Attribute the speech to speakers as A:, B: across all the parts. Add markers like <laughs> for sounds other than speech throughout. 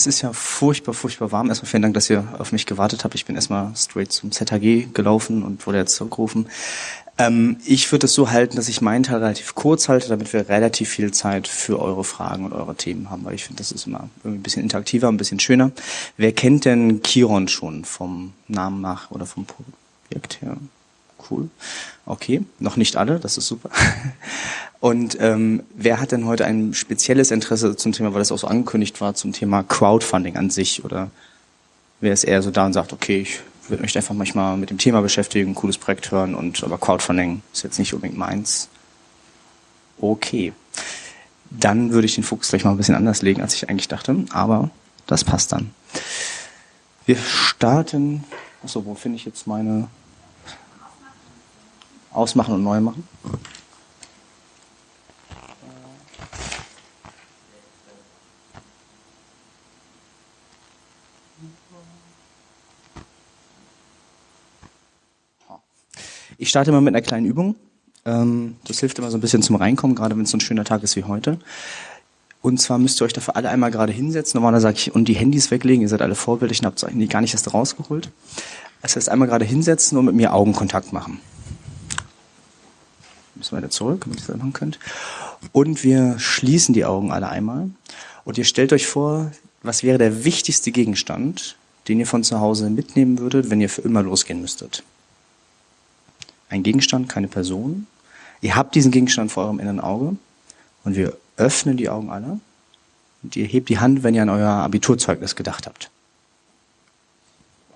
A: Es ist ja furchtbar, furchtbar warm. Erstmal vielen Dank, dass ihr auf mich gewartet habt. Ich bin erstmal straight zum ZHG gelaufen und wurde jetzt zurückgerufen. Ähm, ich würde es so halten, dass ich meinen Teil relativ kurz halte, damit wir relativ viel Zeit für eure Fragen und eure Themen haben, weil ich finde, das ist immer ein bisschen interaktiver, ein bisschen schöner. Wer kennt denn Chiron schon vom Namen nach oder vom Projekt her? Cool. Okay, noch nicht alle, das ist super. <laughs> Und ähm, wer hat denn heute ein spezielles Interesse zum Thema, weil das auch so angekündigt war, zum Thema Crowdfunding an sich? Oder wer ist eher so da und sagt, okay, ich würde mich einfach manchmal mit dem Thema beschäftigen, ein cooles Projekt hören und aber Crowdfunding ist jetzt nicht unbedingt meins. Okay. Dann würde ich den Fokus gleich mal ein bisschen anders legen, als ich eigentlich dachte, aber das passt dann. Wir starten. Achso, wo finde ich jetzt meine Ausmachen und Neu machen? Ich starte mal mit einer kleinen Übung. Ähm, das hilft immer so ein bisschen zum Reinkommen, gerade wenn es so ein schöner Tag ist wie heute. Und zwar müsst ihr euch dafür alle einmal gerade hinsetzen. Normalerweise sage ich, und die Handys weglegen. Ihr seid alle vorbildlich und habt eigentlich gar nicht erst rausgeholt. Das heißt, einmal gerade hinsetzen und mit mir Augenkontakt machen. Wir wieder zurück, damit ihr das machen könnt. Und wir schließen die Augen alle einmal. Und ihr stellt euch vor, was wäre der wichtigste Gegenstand, den ihr von zu Hause mitnehmen würdet, wenn ihr für immer losgehen müsstet ein Gegenstand, keine Person. Ihr habt diesen Gegenstand vor eurem inneren Auge und wir öffnen die Augen alle und ihr hebt die Hand, wenn ihr an euer Abiturzeugnis gedacht habt.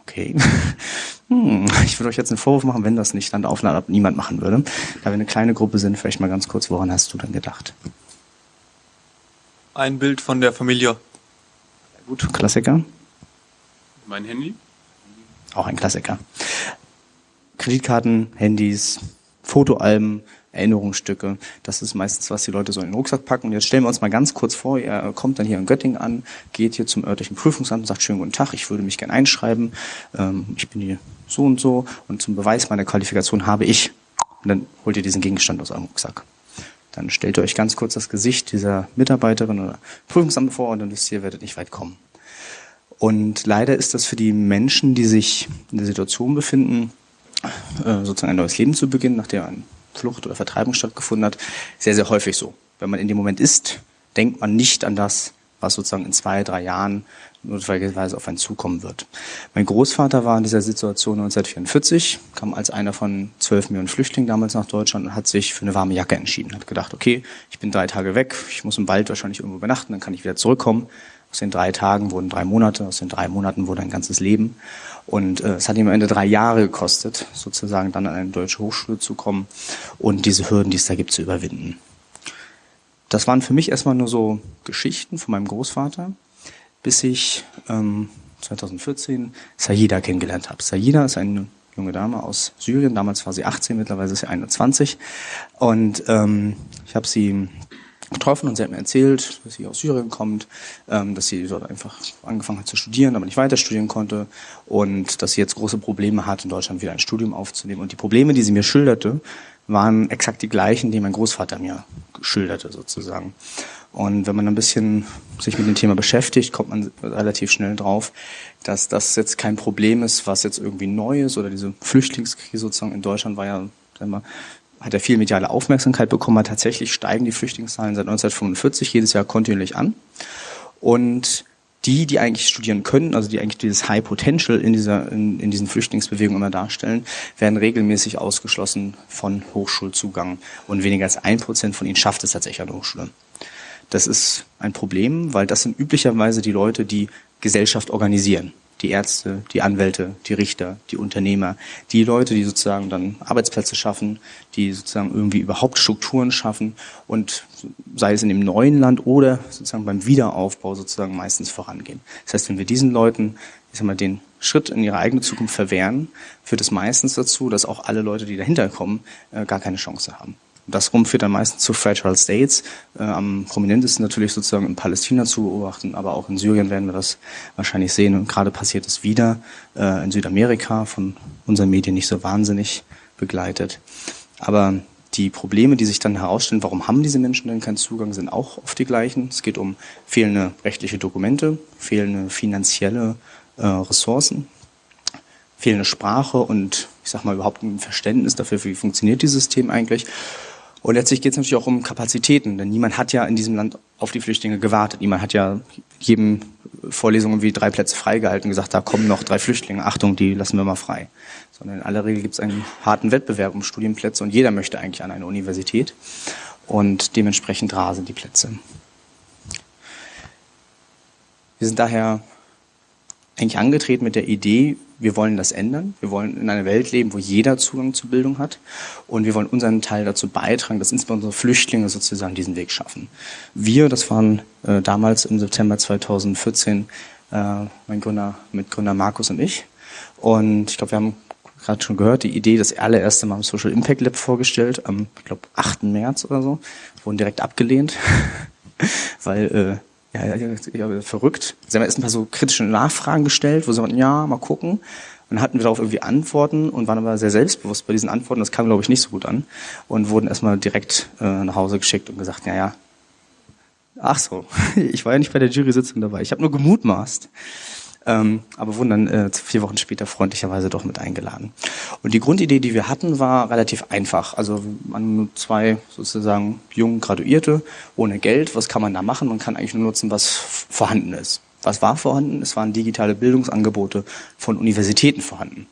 A: Okay. <laughs> Hm, ich würde euch jetzt einen Vorwurf machen, wenn das nicht dann Aufnahme niemand machen würde. Da wir eine kleine Gruppe sind, vielleicht mal ganz kurz, woran hast du denn gedacht?
B: Ein Bild von der Familie.
A: Gut, Klassiker.
B: Mein Handy.
A: Auch ein Klassiker. Kreditkarten, Handys, Fotoalben, Erinnerungsstücke. Das ist meistens, was die Leute so in den Rucksack packen. Und jetzt stellen wir uns mal ganz kurz vor, ihr kommt dann hier in Göttingen an, geht hier zum örtlichen Prüfungsamt und sagt, schönen guten Tag, ich würde mich gerne einschreiben. Ähm, ich bin hier so und so und zum Beweis meiner Qualifikation habe ich. Und dann holt ihr diesen Gegenstand aus eurem Rucksack. Dann stellt ihr euch ganz kurz das Gesicht dieser Mitarbeiterin oder Prüfungsamt vor und dann wisst ihr, werdet nicht weit kommen. Und leider ist das für die Menschen, die sich in der Situation befinden, äh, sozusagen ein neues Leben zu beginnen, nachdem eine Flucht oder Vertreibung stattgefunden hat, sehr, sehr häufig so. Wenn man in dem Moment ist, denkt man nicht an das, was sozusagen in zwei, drei Jahren notwendigerweise auf einen zukommen wird. Mein Großvater war in dieser Situation 1944, kam als einer von zwölf Millionen Flüchtlingen damals nach Deutschland und hat sich für eine warme Jacke entschieden. Hat gedacht, okay, ich bin drei Tage weg, ich muss im Wald wahrscheinlich irgendwo übernachten, dann kann ich wieder zurückkommen. Aus den drei Tagen wurden drei Monate, aus den drei Monaten wurde ein ganzes Leben. Und äh, es hat ihm am Ende drei Jahre gekostet, sozusagen dann an eine deutsche Hochschule zu kommen und diese Hürden, die es da gibt, zu überwinden. Das waren für mich erstmal nur so Geschichten von meinem Großvater, bis ich ähm, 2014 Sayida kennengelernt habe. Sayida ist eine junge Dame aus Syrien. Damals war sie 18, mittlerweile ist sie 21. Und ähm, ich habe sie getroffen und sie hat mir erzählt, dass sie aus Syrien kommt, ähm, dass sie dort einfach angefangen hat zu studieren, aber nicht weiter studieren konnte und dass sie jetzt große Probleme hat, in Deutschland wieder ein Studium aufzunehmen. Und die Probleme, die sie mir schilderte, waren exakt die gleichen, die mein Großvater mir schilderte sozusagen. Und wenn man ein bisschen sich mit dem Thema beschäftigt, kommt man relativ schnell drauf, dass das jetzt kein Problem ist, was jetzt irgendwie neu ist oder diese Flüchtlingskrise sozusagen in Deutschland war ja sagen wir, hat er viel mediale Aufmerksamkeit bekommen hat. Tatsächlich steigen die Flüchtlingszahlen seit 1945 jedes Jahr kontinuierlich an. Und die, die eigentlich studieren können, also die eigentlich dieses High Potential in dieser, in, in diesen Flüchtlingsbewegungen immer darstellen, werden regelmäßig ausgeschlossen von Hochschulzugang. Und weniger als ein Prozent von ihnen schafft es tatsächlich an der Hochschule. Das ist ein Problem, weil das sind üblicherweise die Leute, die Gesellschaft organisieren die Ärzte, die Anwälte, die Richter, die Unternehmer, die Leute, die sozusagen dann Arbeitsplätze schaffen, die sozusagen irgendwie überhaupt Strukturen schaffen und sei es in dem neuen Land oder sozusagen beim Wiederaufbau sozusagen meistens vorangehen. Das heißt, wenn wir diesen Leuten, ich sag mal, den Schritt in ihre eigene Zukunft verwehren, führt es meistens dazu, dass auch alle Leute, die dahinter kommen, äh, gar keine Chance haben. Das rum führt dann meistens zu Fragile States. Äh, am prominentesten natürlich sozusagen in Palästina zu beobachten, aber auch in Syrien werden wir das wahrscheinlich sehen. Und gerade passiert es wieder äh, in Südamerika, von unseren Medien nicht so wahnsinnig begleitet. Aber Die Probleme, die sich dann herausstellen, warum haben diese Menschen denn keinen Zugang, sind auch oft die gleichen. Es geht um fehlende rechtliche Dokumente, fehlende finanzielle äh, Ressourcen, fehlende Sprache und ich sag mal überhaupt ein Verständnis dafür, wie funktioniert dieses System eigentlich. Und letztlich geht es natürlich auch um Kapazitäten, denn niemand hat ja in diesem Land auf die Flüchtlinge gewartet. Niemand hat ja jedem Vorlesung irgendwie drei Plätze freigehalten und gesagt, da kommen noch drei Flüchtlinge, Achtung, die lassen wir mal frei. Sondern in aller Regel gibt es einen harten Wettbewerb um Studienplätze und jeder möchte eigentlich an eine Universität. Und dementsprechend rar sind die Plätze. Wir sind daher eigentlich angetreten mit der Idee, wir wollen das ändern. Wir wollen in einer Welt leben, wo jeder Zugang zu Bildung hat. Und wir wollen unseren Teil dazu beitragen, dass insbesondere Flüchtlinge sozusagen diesen Weg schaffen. Wir, das waren äh, damals im September 2014 äh, mein Gründer, Mitgründer Markus und ich. Und ich glaube, wir haben gerade schon gehört, die Idee das allererste Mal im Social Impact Lab vorgestellt, am, ich glaube, 8. März oder so, wurden direkt abgelehnt, <laughs> weil äh, ja, ja, verrückt. Sie haben erst ein paar so kritische Nachfragen gestellt, wo sie sagten, ja, mal gucken. Dann hatten wir darauf irgendwie Antworten und waren aber sehr selbstbewusst bei diesen Antworten. Das kam, glaube ich, nicht so gut an. Und wurden erstmal direkt äh, nach Hause geschickt und gesagt, ja, ja. Ach so, <laughs> ich war ja nicht bei der Jury-Sitzung dabei. Ich habe nur gemutmaßt. Ähm, aber wurden dann äh, vier Wochen später freundlicherweise doch mit eingeladen. Und die Grundidee, die wir hatten, war relativ einfach. Also man zwei sozusagen jungen Graduierte ohne Geld. Was kann man da machen? Man kann eigentlich nur nutzen, was vorhanden ist. Was war vorhanden? Es waren digitale Bildungsangebote von Universitäten vorhanden.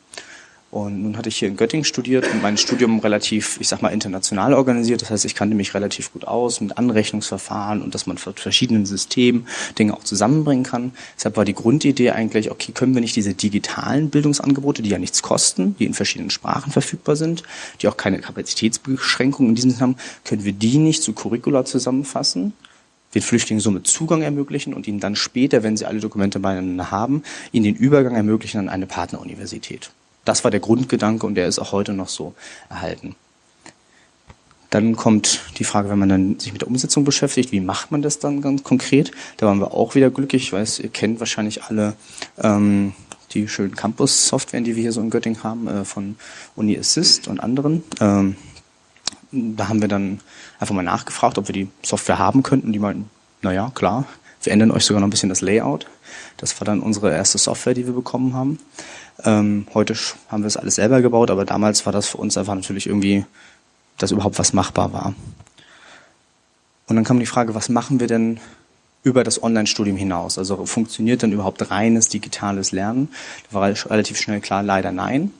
A: Und nun hatte ich hier in Göttingen studiert und mein Studium relativ, ich sag mal, international organisiert. Das heißt, ich kannte mich relativ gut aus mit Anrechnungsverfahren und dass man mit verschiedenen Systemen Dinge auch zusammenbringen kann. Deshalb war die Grundidee eigentlich, okay, können wir nicht diese digitalen Bildungsangebote, die ja nichts kosten, die in verschiedenen Sprachen verfügbar sind, die auch keine Kapazitätsbeschränkungen in diesem Sinne haben, können wir die nicht zu Curricula zusammenfassen? den Flüchtlingen somit Zugang ermöglichen und ihnen dann später, wenn sie alle Dokumente beieinander haben, ihnen den Übergang ermöglichen an eine Partneruniversität. Das war der Grundgedanke und der ist auch heute noch so erhalten. Dann kommt die Frage, wenn man dann sich mit der Umsetzung beschäftigt, wie macht man das dann ganz konkret? Da waren wir auch wieder glücklich. Ich weiß, ihr kennt wahrscheinlich alle ähm, die schönen Campus-Softwaren, die wir hier so in Göttingen haben, äh, von Uni Assist und anderen. Ähm, da haben wir dann einfach mal nachgefragt, ob wir die Software haben könnten. Die meinten, naja, klar, wir ändern euch sogar noch ein bisschen das Layout. Das war dann unsere erste Software, die wir bekommen haben. Ähm, heute haben wir es alles selber gebaut, aber damals war das für uns einfach natürlich irgendwie, dass überhaupt was machbar war. Und dann kam die Frage, was machen wir denn über das Online-Studium hinaus? Also funktioniert denn überhaupt reines digitales Lernen? Da war relativ schnell klar, leider nein.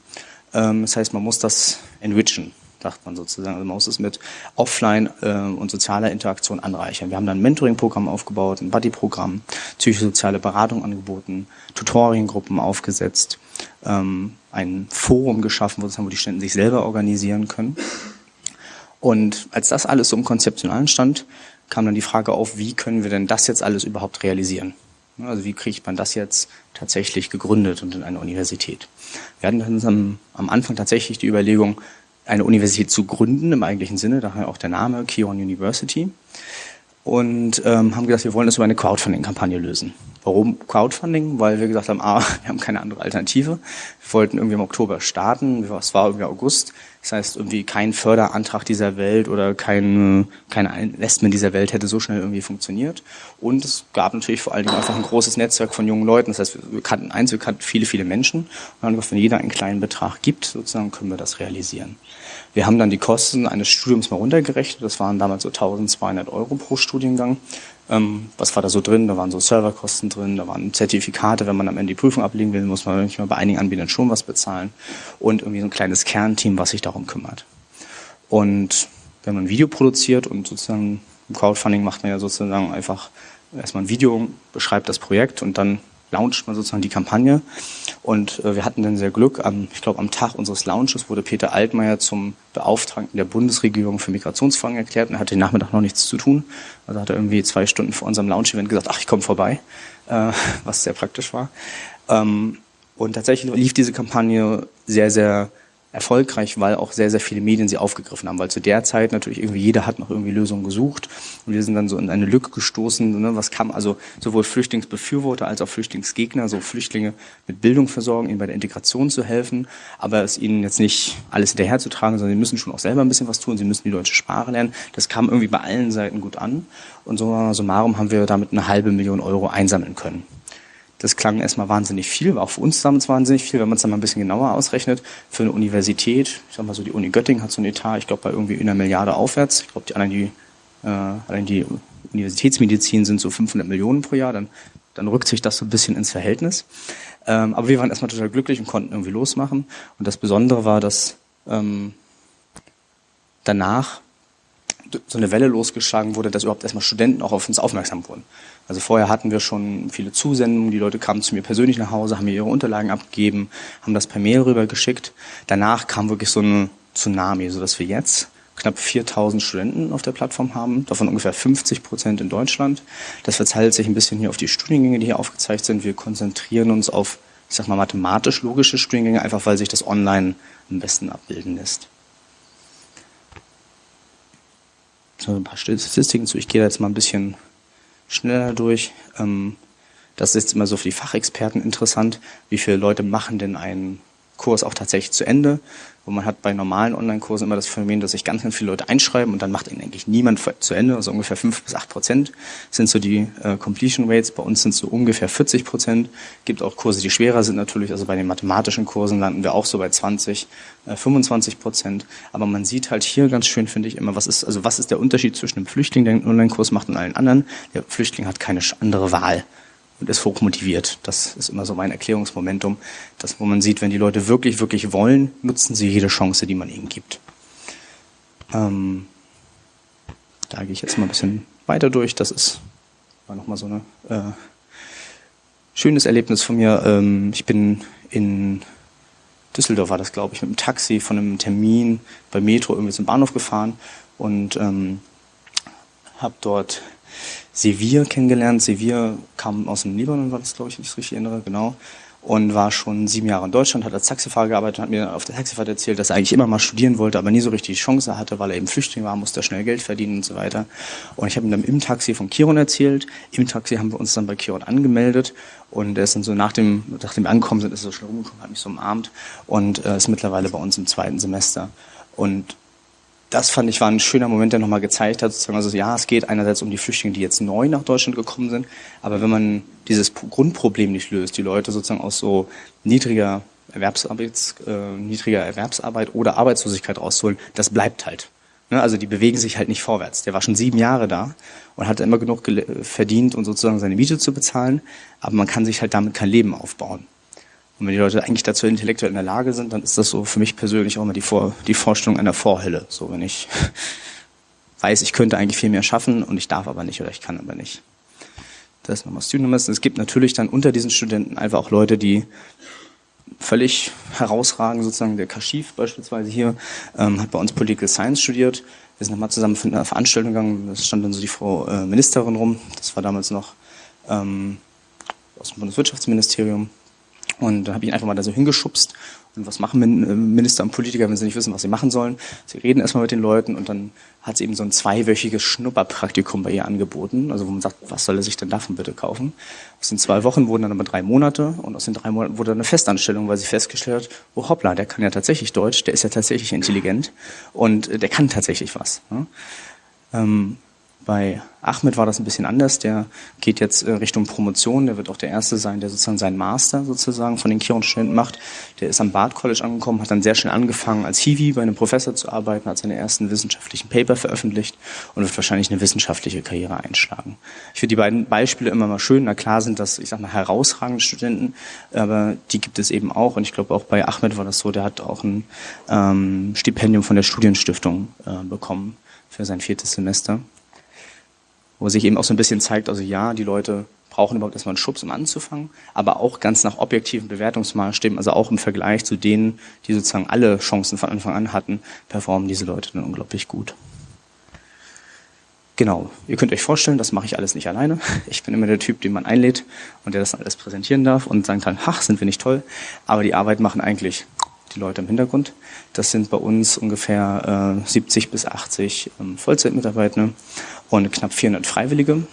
A: Ähm, das heißt, man muss das enrichen sagt man sozusagen. Also man muss es mit Offline äh, und sozialer Interaktion anreichern. Wir haben dann ein Mentoring-Programm aufgebaut, ein Buddy-Programm, psychosoziale Beratung angeboten, Tutoriengruppen aufgesetzt, ähm, ein Forum geschaffen, wo die Studenten sich selber organisieren können. Und als das alles so im Konzeptionalen stand, kam dann die Frage auf, wie können wir denn das jetzt alles überhaupt realisieren? Also wie kriegt man das jetzt tatsächlich gegründet und in eine Universität? Wir hatten dann am, am Anfang tatsächlich die Überlegung, eine Universität zu gründen, im eigentlichen Sinne, daher auch der Name Kion University. Und ähm, haben gesagt, wir wollen das über eine Crowdfunding-Kampagne lösen. Warum Crowdfunding? Weil wir gesagt haben, ah, <laughs> wir haben keine andere Alternative. Wir wollten irgendwie im Oktober starten, es war irgendwie August. Das heißt, irgendwie kein Förderantrag dieser Welt oder kein, kein Investment dieser Welt hätte so schnell irgendwie funktioniert. Und es gab natürlich vor allen Dingen einfach ein großes Netzwerk von jungen Leuten. Das heißt, wir kannten eins, wir kannten viele, viele Menschen. Und wenn jeder einen kleinen Betrag gibt, sozusagen können wir das realisieren. Wir haben dann die Kosten eines Studiums mal runtergerechnet. Das waren damals so 1200 Euro pro Studiengang. Ähm, was war da so drin? Da waren so Serverkosten drin, da waren Zertifikate. Wenn man am Ende die Prüfung ablegen will, muss man manchmal bei einigen Anbietern schon was bezahlen. Und irgendwie so ein kleines Kernteam, was sich darum kümmert. Und wenn man ein Video produziert und sozusagen im Crowdfunding macht man ja sozusagen einfach erstmal ein Video, beschreibt das Projekt und dann launcht man sozusagen die Kampagne. Und äh, wir hatten dann sehr Glück. Am, ich glaube, am Tag unseres Launches wurde Peter Altmaier zum Beauftragten der Bundesregierung für Migrationsfragen erklärt und er hatte den Nachmittag noch nichts zu tun. Also hat er irgendwie zwei Stunden vor unserem Launch-Event gesagt, ach, ich komme vorbei, äh, <laughs> was sehr praktisch war. Ähm, und tatsächlich lief diese Kampagne sehr, sehr erfolgreich, weil auch sehr, sehr viele Medien sie aufgegriffen haben, weil zu der Zeit natürlich irgendwie jeder hat noch irgendwie Lösungen gesucht. Und wir sind dann so in eine Lücke gestoßen, ne, was kam also sowohl Flüchtlingsbefürworter als auch Flüchtlingsgegner, so Flüchtlinge mit Bildung versorgen, ihnen bei der Integration zu helfen, aber es ihnen jetzt nicht alles hinterherzutragen, sondern sie müssen schon auch selber ein bisschen was tun, sie müssen die deutsche Sprache lernen. Das kam irgendwie bei allen Seiten gut an. Und so summarum haben wir damit eine halbe Million Euro einsammeln können. Das klang erstmal wahnsinnig viel, war auch für uns damals wahnsinnig viel, wenn man es dann mal ein bisschen genauer ausrechnet. Für eine Universität, ich sag mal so, die Uni Göttingen hat so ein Etat, ich glaube, bei irgendwie einer Milliarde aufwärts. Ich glaube, die anderen, die, äh, allein die Universitätsmedizin sind so 500 Millionen pro Jahr, dann, dann rückt sich das so ein bisschen ins Verhältnis. Ähm, aber wir waren erstmal total glücklich und konnten irgendwie losmachen. Und das Besondere war, dass ähm, danach so eine Welle losgeschlagen wurde, dass überhaupt erstmal Studenten auch auf uns aufmerksam wurden. Also vorher hatten wir schon viele Zusendungen, die Leute kamen zu mir persönlich nach Hause, haben mir ihre Unterlagen abgegeben, haben das per Mail rübergeschickt. Danach kam wirklich so ein Tsunami, sodass wir jetzt knapp 4000 Studenten auf der Plattform haben, davon ungefähr 50 Prozent in Deutschland. Das verteilt sich ein bisschen hier auf die Studiengänge, die hier aufgezeigt sind. Wir konzentrieren uns auf, ich sag mal, mathematisch-logische Studiengänge, einfach weil sich das online am besten abbilden lässt. So ein paar Statistiken zu. Ich gehe da jetzt mal ein bisschen schneller durch. Ähm, das ist immer so für die Fachexperten interessant. Wie viele Leute machen denn einen Kurs auch tatsächlich zu Ende? Wo man hat bei normalen Online-Kursen immer das Phänomen, dass sich ganz, ganz viele Leute einschreiben und dann macht ihn eigentlich niemand zu Ende. Also ungefähr fünf bis acht Prozent sind so die äh, Completion Rates. Bei uns sind es so ungefähr 40 Prozent. Gibt auch Kurse, die schwerer sind natürlich. Also bei den mathematischen Kursen landen wir auch so bei 20, äh, 25 Prozent. Aber man sieht halt hier ganz schön, finde ich, immer, was ist, also was ist der Unterschied zwischen einem Flüchtling, der einen Online-Kurs macht und allen anderen? Der Flüchtling hat keine andere Wahl und ist hochmotiviert. Das ist immer so mein Erklärungsmomentum, dass wo man sieht, wenn die Leute wirklich, wirklich wollen, nutzen sie jede Chance, die man ihnen gibt. Ähm, da gehe ich jetzt mal ein bisschen weiter durch. Das ist war nochmal so ein äh, schönes Erlebnis von mir. Ähm, ich bin in Düsseldorf war das, glaube ich, mit einem Taxi von einem Termin bei Metro irgendwie zum Bahnhof gefahren und ähm, habe dort Sevir kennengelernt. Sevir kam aus dem Libanon, war das, glaube ich, wenn ich es richtig erinnere, genau. Und war schon sieben Jahre in Deutschland, hat als Taxifahrer gearbeitet und hat mir auf der Taxifahrt erzählt, dass er eigentlich immer mal studieren wollte, aber nie so richtig die Chance hatte, weil er eben Flüchtling war, musste schnell Geld verdienen und so weiter. Und ich habe ihm dann im Taxi von Kiron erzählt. Im Taxi haben wir uns dann bei Kiron angemeldet und er ist dann so nach dem, nachdem wir angekommen sind, ist er so schnell rumgekommen, hat mich so umarmt und äh, ist mittlerweile bei uns im zweiten Semester. Und das fand ich war ein schöner Moment, der nochmal gezeigt hat, sozusagen, also ja, es geht einerseits um die Flüchtlinge, die jetzt neu nach Deutschland gekommen sind, aber wenn man dieses Grundproblem nicht löst, die Leute sozusagen aus so niedriger Erwerbsarbeit, äh, niedriger Erwerbsarbeit oder Arbeitslosigkeit rauszuholen, das bleibt halt. Ne? Also die bewegen sich halt nicht vorwärts. Der war schon sieben Jahre da und hat immer genug verdient, um sozusagen seine Miete zu bezahlen, aber man kann sich halt damit kein Leben aufbauen. Und wenn die Leute eigentlich dazu intellektuell in der Lage sind, dann ist das so für mich persönlich auch immer die, Vor die Vorstellung einer Vorhölle. So, wenn ich <laughs> weiß, ich könnte eigentlich viel mehr schaffen und ich darf aber nicht oder ich kann aber nicht. Das ist nochmal Student Es gibt natürlich dann unter diesen Studenten einfach auch Leute, die völlig herausragen, sozusagen der Kashif beispielsweise hier, ähm, hat bei uns Political Science studiert. Wir sind nochmal zusammen für eine Veranstaltung gegangen, da stand dann so die Frau äh, Ministerin rum, das war damals noch ähm, aus dem Bundeswirtschaftsministerium, und da habe ich ihn einfach mal da so hingeschubst. Und was machen äh, Minister und Politiker, wenn sie nicht wissen, was sie machen sollen? Sie reden erstmal mit den Leuten und dann hat sie eben so ein zweiwöchiges Schnupperpraktikum bei ihr angeboten. Also wo man sagt, was soll er sich denn davon bitte kaufen? Aus den zwei Wochen wurden dann aber drei Monate und aus den drei Monaten wurde dann eine Festanstellung, weil sie festgestellt hat, oh hoppla, der kann ja tatsächlich Deutsch, der ist ja tatsächlich intelligent und äh, der kann tatsächlich was. Ne? Ähm, bei Ahmed war das ein bisschen anders. Der geht jetzt äh, Richtung Promotion. Der wird auch der Erste sein, der sozusagen seinen Master sozusagen von den Kiron-Studenten macht. Der ist am Bard College angekommen, hat dann sehr schnell angefangen, als Hiwi bei einem Professor zu arbeiten, hat seine ersten wissenschaftlichen Paper veröffentlicht und wird wahrscheinlich eine wissenschaftliche Karriere einschlagen. Ich finde die beiden Beispiele immer mal schön. Na klar sind das, ich sag mal, herausragende Studenten, aber die gibt es eben auch. Und ich glaube auch bei Ahmed war das so, der hat auch ein ähm, Stipendium von der Studienstiftung äh, bekommen für sein viertes Semester wo sich eben auch so ein bisschen zeigt, also ja, die Leute brauchen überhaupt erstmal einen Schubs, um anzufangen, aber auch ganz nach objektiven Bewertungsmaßstäben, also auch im Vergleich zu denen, die sozusagen alle Chancen von Anfang an hatten, performen diese Leute dann unglaublich gut. Genau, ihr könnt euch vorstellen, das mache ich alles nicht alleine. <laughs> Ich bin immer der Typ, den man einlädt und der das alles präsentieren darf und sagen kann, ach, sind wir nicht toll. Aber die Arbeit machen eigentlich die Leute im Hintergrund. Das sind bei uns ungefähr äh, 70 bis 80 ähm, Vollzeitmitarbeiter und knapp 400 Freiwillige.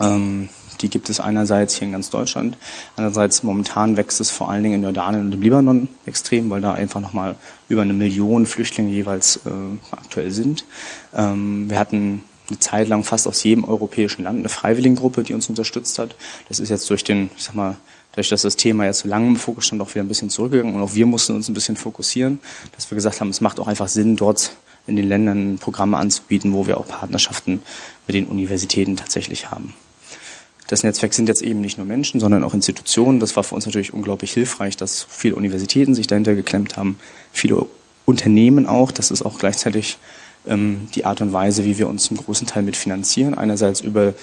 A: Ähm, die gibt es einerseits hier in ganz Deutschland, andererseits momentan wächst es vor allen Dingen in Jordanien und im Libanon extrem, weil da einfach nochmal über eine Million Flüchtlinge jeweils äh, aktuell sind. Ähm, wir hatten eine Zeit lang fast aus jedem europäischen Land eine Freiwilligengruppe, die uns unterstützt hat. Das ist jetzt durch den, ich sag mal, dadurch, dass das Thema jetzt so lange im Fokus stand, auch wieder ein bisschen zurückgegangen und auch wir mussten uns ein bisschen fokussieren, dass wir gesagt haben, es macht auch einfach Sinn, dort in den Ländern Programme anzubieten, wo wir auch Partnerschaften mit den Universitäten tatsächlich haben. Das Netzwerk sind jetzt eben nicht nur Menschen, sondern auch Institutionen. Das war für uns natürlich unglaublich hilfreich, dass viele Universitäten sich dahinter geklemmt haben, viele Unternehmen auch. Das ist auch gleichzeitig ähm, die Art und Weise, wie wir uns zum großen Teil mitfinanzieren. Einerseits über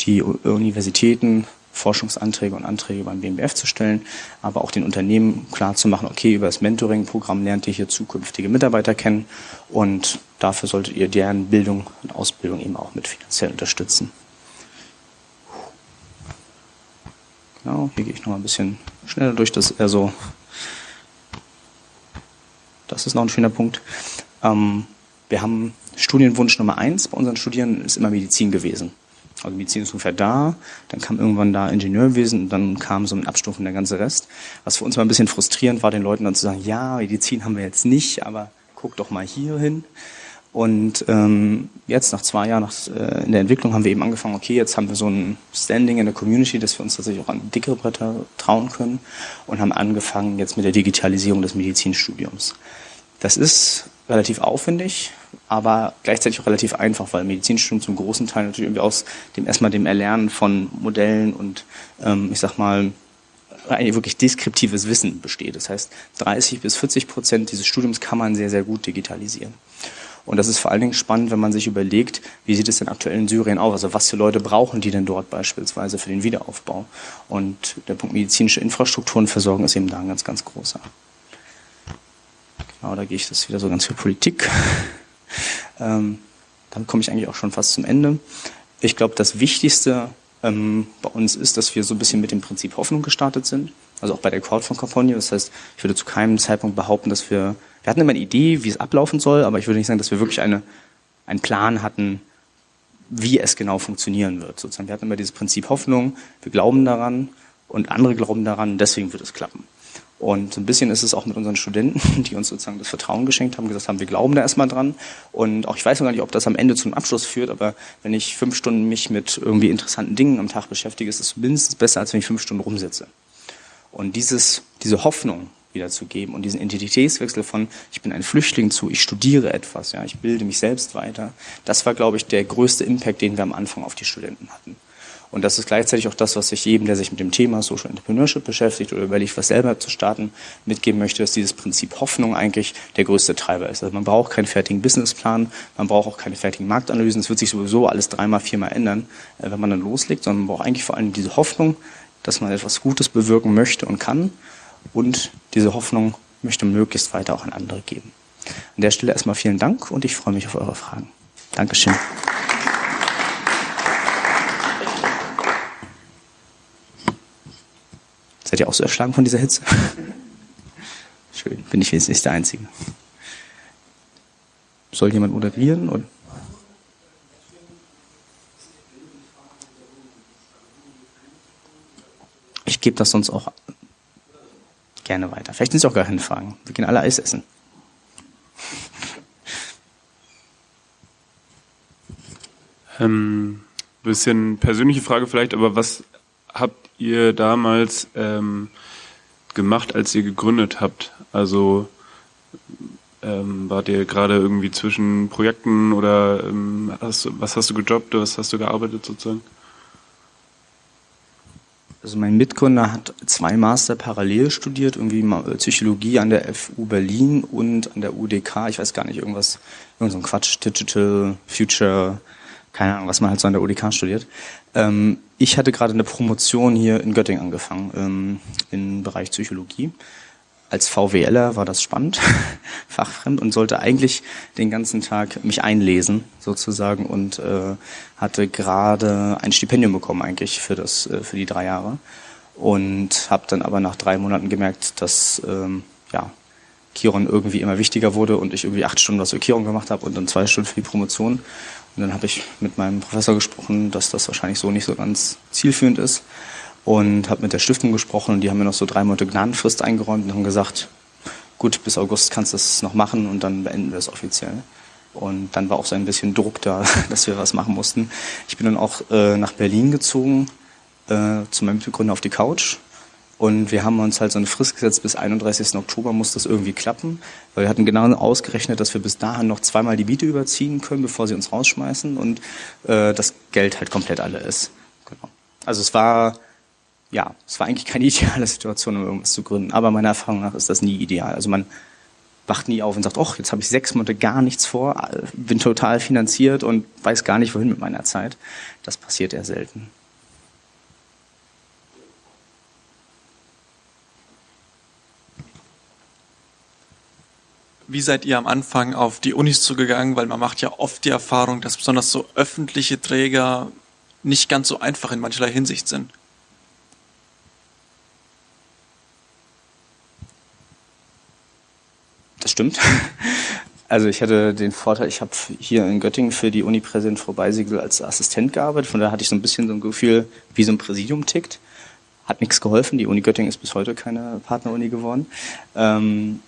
A: die Universitäten, Forschungsanträge und Anträge beim BMBF zu stellen, aber auch den Unternehmen klar zu machen, okay, über das Mentoring-Programm lernt ihr hier zukünftige Mitarbeiter kennen und dafür solltet ihr deren Bildung und Ausbildung eben auch mit finanziell unterstützen. Genau, hier gehe ich noch mal ein bisschen schneller durch, das eher das ist noch ein schöner Punkt. Ähm, wir haben Studienwunsch Nummer eins bei unseren Studierenden ist immer Medizin gewesen. Also Medizin ist ungefähr da, dann kam irgendwann da Ingenieurwesen und dann kam so ein Abstufen der ganze Rest. Was für uns mal ein bisschen frustrierend war, den Leuten dann zu sagen, ja, Medizin haben wir jetzt nicht, aber guck doch mal hier hin. Und ähm, jetzt nach zwei Jahren nach, äh, in der Entwicklung haben wir eben angefangen, okay, jetzt haben wir so ein Standing in der Community, dass wir uns tatsächlich auch an dickere Bretter trauen können und haben angefangen jetzt mit der Digitalisierung des Medizinstudiums. Das ist relativ aufwendig, aber gleichzeitig auch relativ einfach, weil Medizinstudium zum großen Teil natürlich irgendwie aus dem erstmal dem Erlernen von Modellen und ähm, ich sag mal eigentlich wirklich deskriptives Wissen besteht. Das heißt, 30 bis 40 Prozent dieses Studiums kann man sehr, sehr gut digitalisieren. Und das ist vor allen Dingen spannend, wenn man sich überlegt, wie sieht es denn aktuell in Syrien aus? Also was für Leute brauchen die denn dort beispielsweise für den Wiederaufbau? Und der Punkt medizinische Infrastrukturenversorgung ist eben da ein ganz, ganz großer. Genau, da gehe ich das wieder so ganz viel Politik. Ähm, dann komme ich eigentlich auch schon fast zum Ende. Ich glaube, das Wichtigste ähm, bei uns ist, dass wir so ein bisschen mit dem Prinzip Hoffnung gestartet sind. Also auch bei der Crowdfund-Kampagne. Das heißt, ich würde zu keinem Zeitpunkt behaupten, dass wir, wir hatten immer eine Idee, wie es ablaufen soll, aber ich würde nicht sagen, dass wir wirklich eine, einen Plan hatten, wie es genau funktionieren wird. Sozusagen, wir hatten immer dieses Prinzip Hoffnung, wir glauben daran und andere glauben daran, deswegen wird es klappen. Und ein bisschen ist es auch mit unseren Studenten, <laughs> die uns sozusagen das Vertrauen geschenkt haben, gesagt haben, wir glauben da erstmal dran. Und auch ich weiß noch gar nicht, ob das am Ende zum Abschluss führt, aber wenn ich fünf Stunden mich mit irgendwie interessanten Dingen am Tag beschäftige, ist es mindestens besser, als wenn ich fünf Stunden rumsitze. Und dieses, diese Hoffnung wiederzugeben und diesen Identitätswechsel von ich bin ein Flüchtling zu ich studiere etwas, ja, ich bilde mich selbst weiter, das war, glaube ich, der größte Impact, den wir am Anfang auf die Studenten hatten. Und das ist gleichzeitig auch das, was ich jedem, der sich mit dem Thema Social Entrepreneurship beschäftigt oder überlegt, was selber zu starten, mitgeben möchte, dass dieses Prinzip Hoffnung eigentlich der größte Treiber ist. Also man braucht keinen fertigen Businessplan, man braucht auch keine fertigen Marktanalysen. Es wird sich sowieso alles dreimal, viermal ändern, äh, wenn man dann loslegt, sondern man braucht eigentlich vor allem diese Hoffnung, dass man etwas Gutes bewirken möchte und kann. Und diese Hoffnung möchte möglichst weiter auch an andere geben. An der Stelle erstmal vielen Dank und ich freue mich auf eure Fragen. Dankeschön. Seid ihr auch so erschlagen von dieser Hitze? <laughs> Schön, bin ich jetzt nicht der Einzige. Soll jemand moderieren? Oder? Ich gebe das sonst auch gerne weiter. Vielleicht sind es auch gar keine Fragen. Wir gehen alle Eis essen. <laughs>
B: Ähm, bisschen persönliche Frage vielleicht, aber was habt ihr damals ähm, gemacht, als ihr gegründet habt? Also ähm, wart ihr gerade irgendwie zwischen Projekten oder ähm, hast, was hast du gejobbt, was hast du gearbeitet sozusagen?
A: Also mein Mitgründer hat zwei Master parallel studiert, irgendwie Psychologie an der FU Berlin und an der UDK, ich weiß gar nicht, irgendwas, irgend so ein Quatsch, Digital Future, keine Ahnung, was man halt so an der UDK studiert. Ähm, ich hatte gerade eine Promotion hier in Göttingen angefangen, ähm, im Bereich Psychologie. Als VWLer war das spannend, <laughs> fachfremd und sollte eigentlich den ganzen Tag mich einlesen sozusagen und äh, hatte gerade ein Stipendium bekommen eigentlich für das äh, für die drei Jahre und habe dann aber nach drei Monaten gemerkt, dass ähm, ja Kiron irgendwie immer wichtiger wurde und ich irgendwie acht Stunden was für Kiron gemacht habe und dann zwei Stunden für die Promotion. Und dann habe ich mit meinem Professor gesprochen, dass das wahrscheinlich so nicht so ganz zielführend ist und habe mit der Stiftung gesprochen und die haben mir noch so drei Monate Gnadenfrist eingeräumt und haben gesagt, gut, bis August kannst du das noch machen und dann beenden wir es offiziell. Und dann war auch so ein bisschen Druck da, <laughs> dass wir was machen mussten. Ich bin dann auch äh, nach Berlin gezogen, äh, zu meinem Mitbegründer auf die Couch. Und wir haben uns halt so eine Frist gesetzt, bis 31. Oktober muss das irgendwie klappen, weil wir hatten genau ausgerechnet, dass wir bis dahin noch zweimal die Miete überziehen können, bevor sie uns rausschmeißen und äh, das Geld halt komplett alle ist. Genau. Also es war ja, es war eigentlich <laughs> keine ideale Situation, um irgendwas zu gründen. Aber meiner Erfahrung nach ist das nie ideal. Also man wacht nie auf und sagt, ach, jetzt habe ich sechs Monate gar nichts vor, bin total finanziert und weiß gar nicht, wohin mit meiner Zeit. Das passiert eher selten.
C: Wie seid ihr am Anfang auf die Unis zugegangen? Weil man macht ja oft die Erfahrung, dass besonders so öffentliche Träger nicht ganz so einfach in mancherlei Hinsicht sind.
A: Das stimmt. <laughs> Also ich hatte den Vorteil, ich habe hier in Göttingen für die Uni Präsident Frau Beisiegel als Assistent gearbeitet. Von daher hatte ich so ein bisschen so ein Gefühl, wie so ein Präsidium tickt. Hat nichts geholfen. Die Uni Göttingen ist bis heute keine Partneruni geworden. Ähm,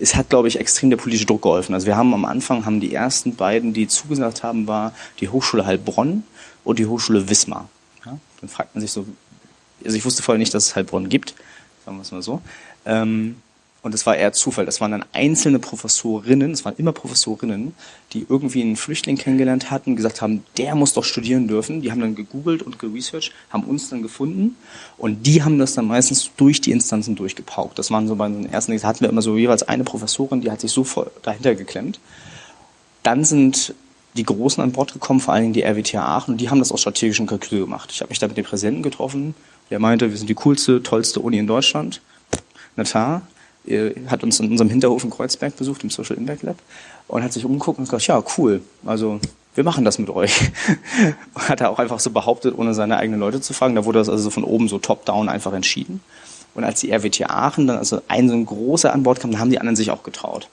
A: es hat, glaube ich, extrem der politische Druck geholfen. Also wir haben am Anfang, haben die ersten beiden, die zugesagt haben, war die Hochschule Heilbronn und die Hochschule Wismar. Ja? Dann fragt man sich so, also ich wusste vorher nicht, dass es Heilbronn gibt, sagen wir es mal so. Ähm, und es war eher Zufall. Das waren dann einzelne Professorinnen, es waren immer Professorinnen, die irgendwie einen Flüchtling kennengelernt hatten, gesagt haben, der muss doch studieren dürfen. Die haben dann gegoogelt und geresearched, haben uns dann gefunden und die haben das dann meistens durch die Instanzen durchgepaukt. Das waren so bei den ersten, da hatten wir immer so jeweils eine Professorin, die hat sich so voll dahinter geklemmt. Dann sind die Großen an Bord gekommen, vor allen Dingen die RWTH Aachen, und die haben das aus strategischen Kalkül gemacht. Ich habe mich da mit dem Präsidenten getroffen, der meinte, wir sind die coolste, tollste Uni in Deutschland. Natar, hat uns in unserem Hinterhof in Kreuzberg besucht, im Social Impact Lab, und hat sich umgeguckt und gesagt, ja, cool, also wir machen das mit euch. <laughs> hat er auch einfach so behauptet, ohne seine eigenen Leute zu fragen. Da wurde das also so von oben so top-down einfach entschieden. Und als die RWT Aachen dann also ein so ein großer an Bord kam, dann haben die anderen sich auch getraut.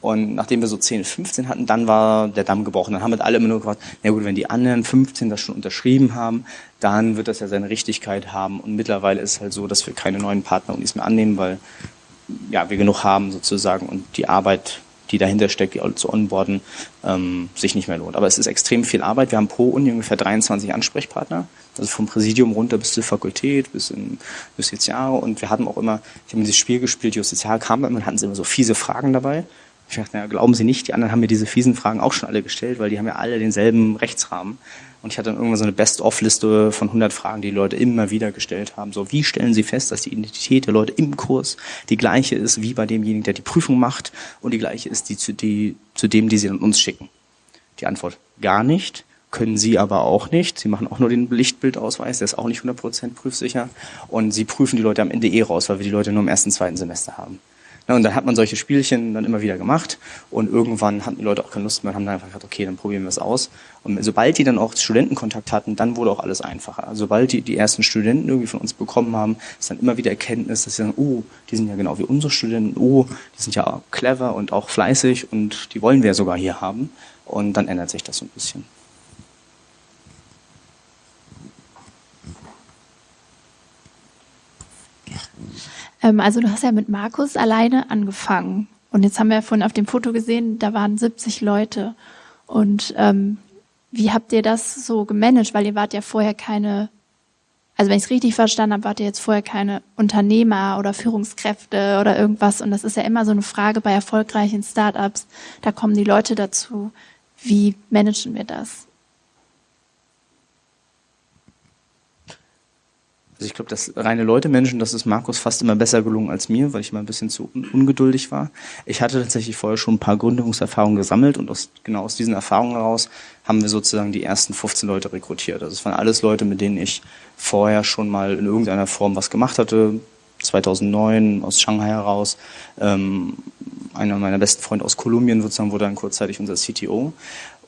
A: Und nachdem wir so 10, 15 hatten, dann war der Damm gebrochen. Dann haben wir alle immer nur gefragt, na gut, wenn die anderen 15 das schon unterschrieben haben, dann wird das ja seine Richtigkeit haben. Und mittlerweile ist es halt so, dass wir keine neuen Partner-Unis mehr annehmen, weil ja, wir genug haben sozusagen und die Arbeit, die dahinter steckt, die zu onboarden, ähm, sich nicht mehr lohnt. Aber es ist extrem viel Arbeit. Wir haben pro Uni ungefähr 23 Ansprechpartner, also vom Präsidium runter bis zur Fakultät, bis in Justiziare und wir hatten auch immer, ich habe dieses Spiel gespielt, Justiziare kam immer und hatten sie immer so fiese Fragen dabei. Ich dachte, naja, glauben Sie nicht, die anderen haben mir diese fiesen Fragen auch schon alle gestellt, weil die haben ja alle denselben Rechtsrahmen. Und ich hatte dann irgendwann so eine Best-of-Liste von 100 Fragen, die, die Leute immer wieder gestellt haben. So, wie stellen Sie fest, dass die Identität der Leute im Kurs die gleiche ist wie bei demjenigen, der die Prüfung macht und die gleiche ist die zu, die, zu dem, die Sie an uns schicken? Die Antwort, gar nicht. Können Sie aber auch nicht. Sie machen auch nur den Lichtbildausweis, der ist auch nicht 100% prüfsicher. Und Sie prüfen die Leute am Ende eh raus, weil wir die Leute nur im ersten, zweiten Semester haben. Ja, und dann hat man solche Spielchen dann immer wieder gemacht und irgendwann hatten die Leute auch keine Lust mehr und haben dann einfach gesagt, okay, dann probieren wir es aus. Und sobald die dann auch Studentenkontakt hatten, dann wurde auch alles einfacher. Also sobald die die ersten Studenten irgendwie von uns bekommen haben, ist dann immer wieder Erkenntnis, dass sie sagen, oh, die sind ja genau wie unsere Studenten, oh, die sind ja clever und auch fleißig und die wollen wir ja sogar hier haben. Und dann ändert sich das so ein bisschen.
D: Ähm, also du hast ja mit Markus alleine angefangen. Und jetzt haben wir ja vorhin auf dem Foto gesehen, da waren 70 Leute. Und ähm, wie habt ihr das so gemanagt? Weil ihr wart ja vorher keine, also wenn ich es richtig verstanden habe, wart ihr jetzt vorher keine Unternehmer oder Führungskräfte oder irgendwas. Und das ist ja immer so eine Frage bei erfolgreichen Startups. Da kommen die Leute dazu. Wie managen wir das?
A: Also ich glaube, das reine Leute Menschen, das ist Markus fast immer besser gelungen als mir, weil ich immer ein bisschen zu ungeduldig war. Ich hatte tatsächlich vorher schon ein paar Gründungserfahrungen gesammelt und aus, genau aus diesen Erfahrungen heraus haben wir sozusagen die ersten 15 Leute rekrutiert. Also es waren alles Leute, mit denen ich vorher schon mal in irgendeiner Form was gemacht hatte. 2009 aus Shanghai heraus. Ähm, einer meiner besten Freunde aus Kolumbien sozusagen wurde dann kurzzeitig unser CTO.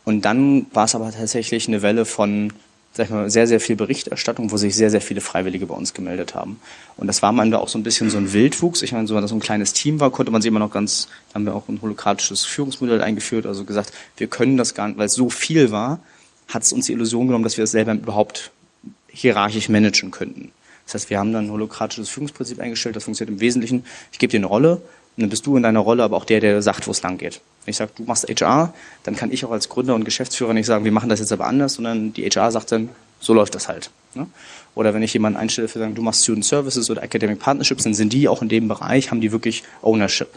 A: Und dann war es aber tatsächlich eine Welle von sag ich mal, sehr, sehr viel Berichterstattung, wo sich sehr, sehr viele Freiwillige bei uns gemeldet haben. Und das war am Ende auch so ein bisschen so ein Wildwuchs. Ich meine, so, wenn das so ein kleines Team war, konnte man sich immer noch ganz, da haben wir auch ein holokratisches Führungsmodell eingeführt, also gesagt, wir können das gar nicht, weil es so viel war, hat es uns die Illusion genommen, dass wir es selber überhaupt hierarchisch managen könnten. Das heißt, wir haben dann ein holokratisches Führungsprinzip eingestellt, das funktioniert im Wesentlichen, ich gebe dir eine Rolle, und dann bist du in deiner Rolle aber auch der, der sagt, wo es lang geht. Wenn ich sage, du machst HR, dann kann ich auch als Gründer und Geschäftsführer nicht sagen, wir machen das jetzt aber anders, sondern die HR sagt dann, so läuft das halt. Ne? Oder wenn ich jemanden einstelle für sagen, du machst Student Services oder Academic Partnerships, dann sind die auch in dem Bereich, haben die wirklich Ownership.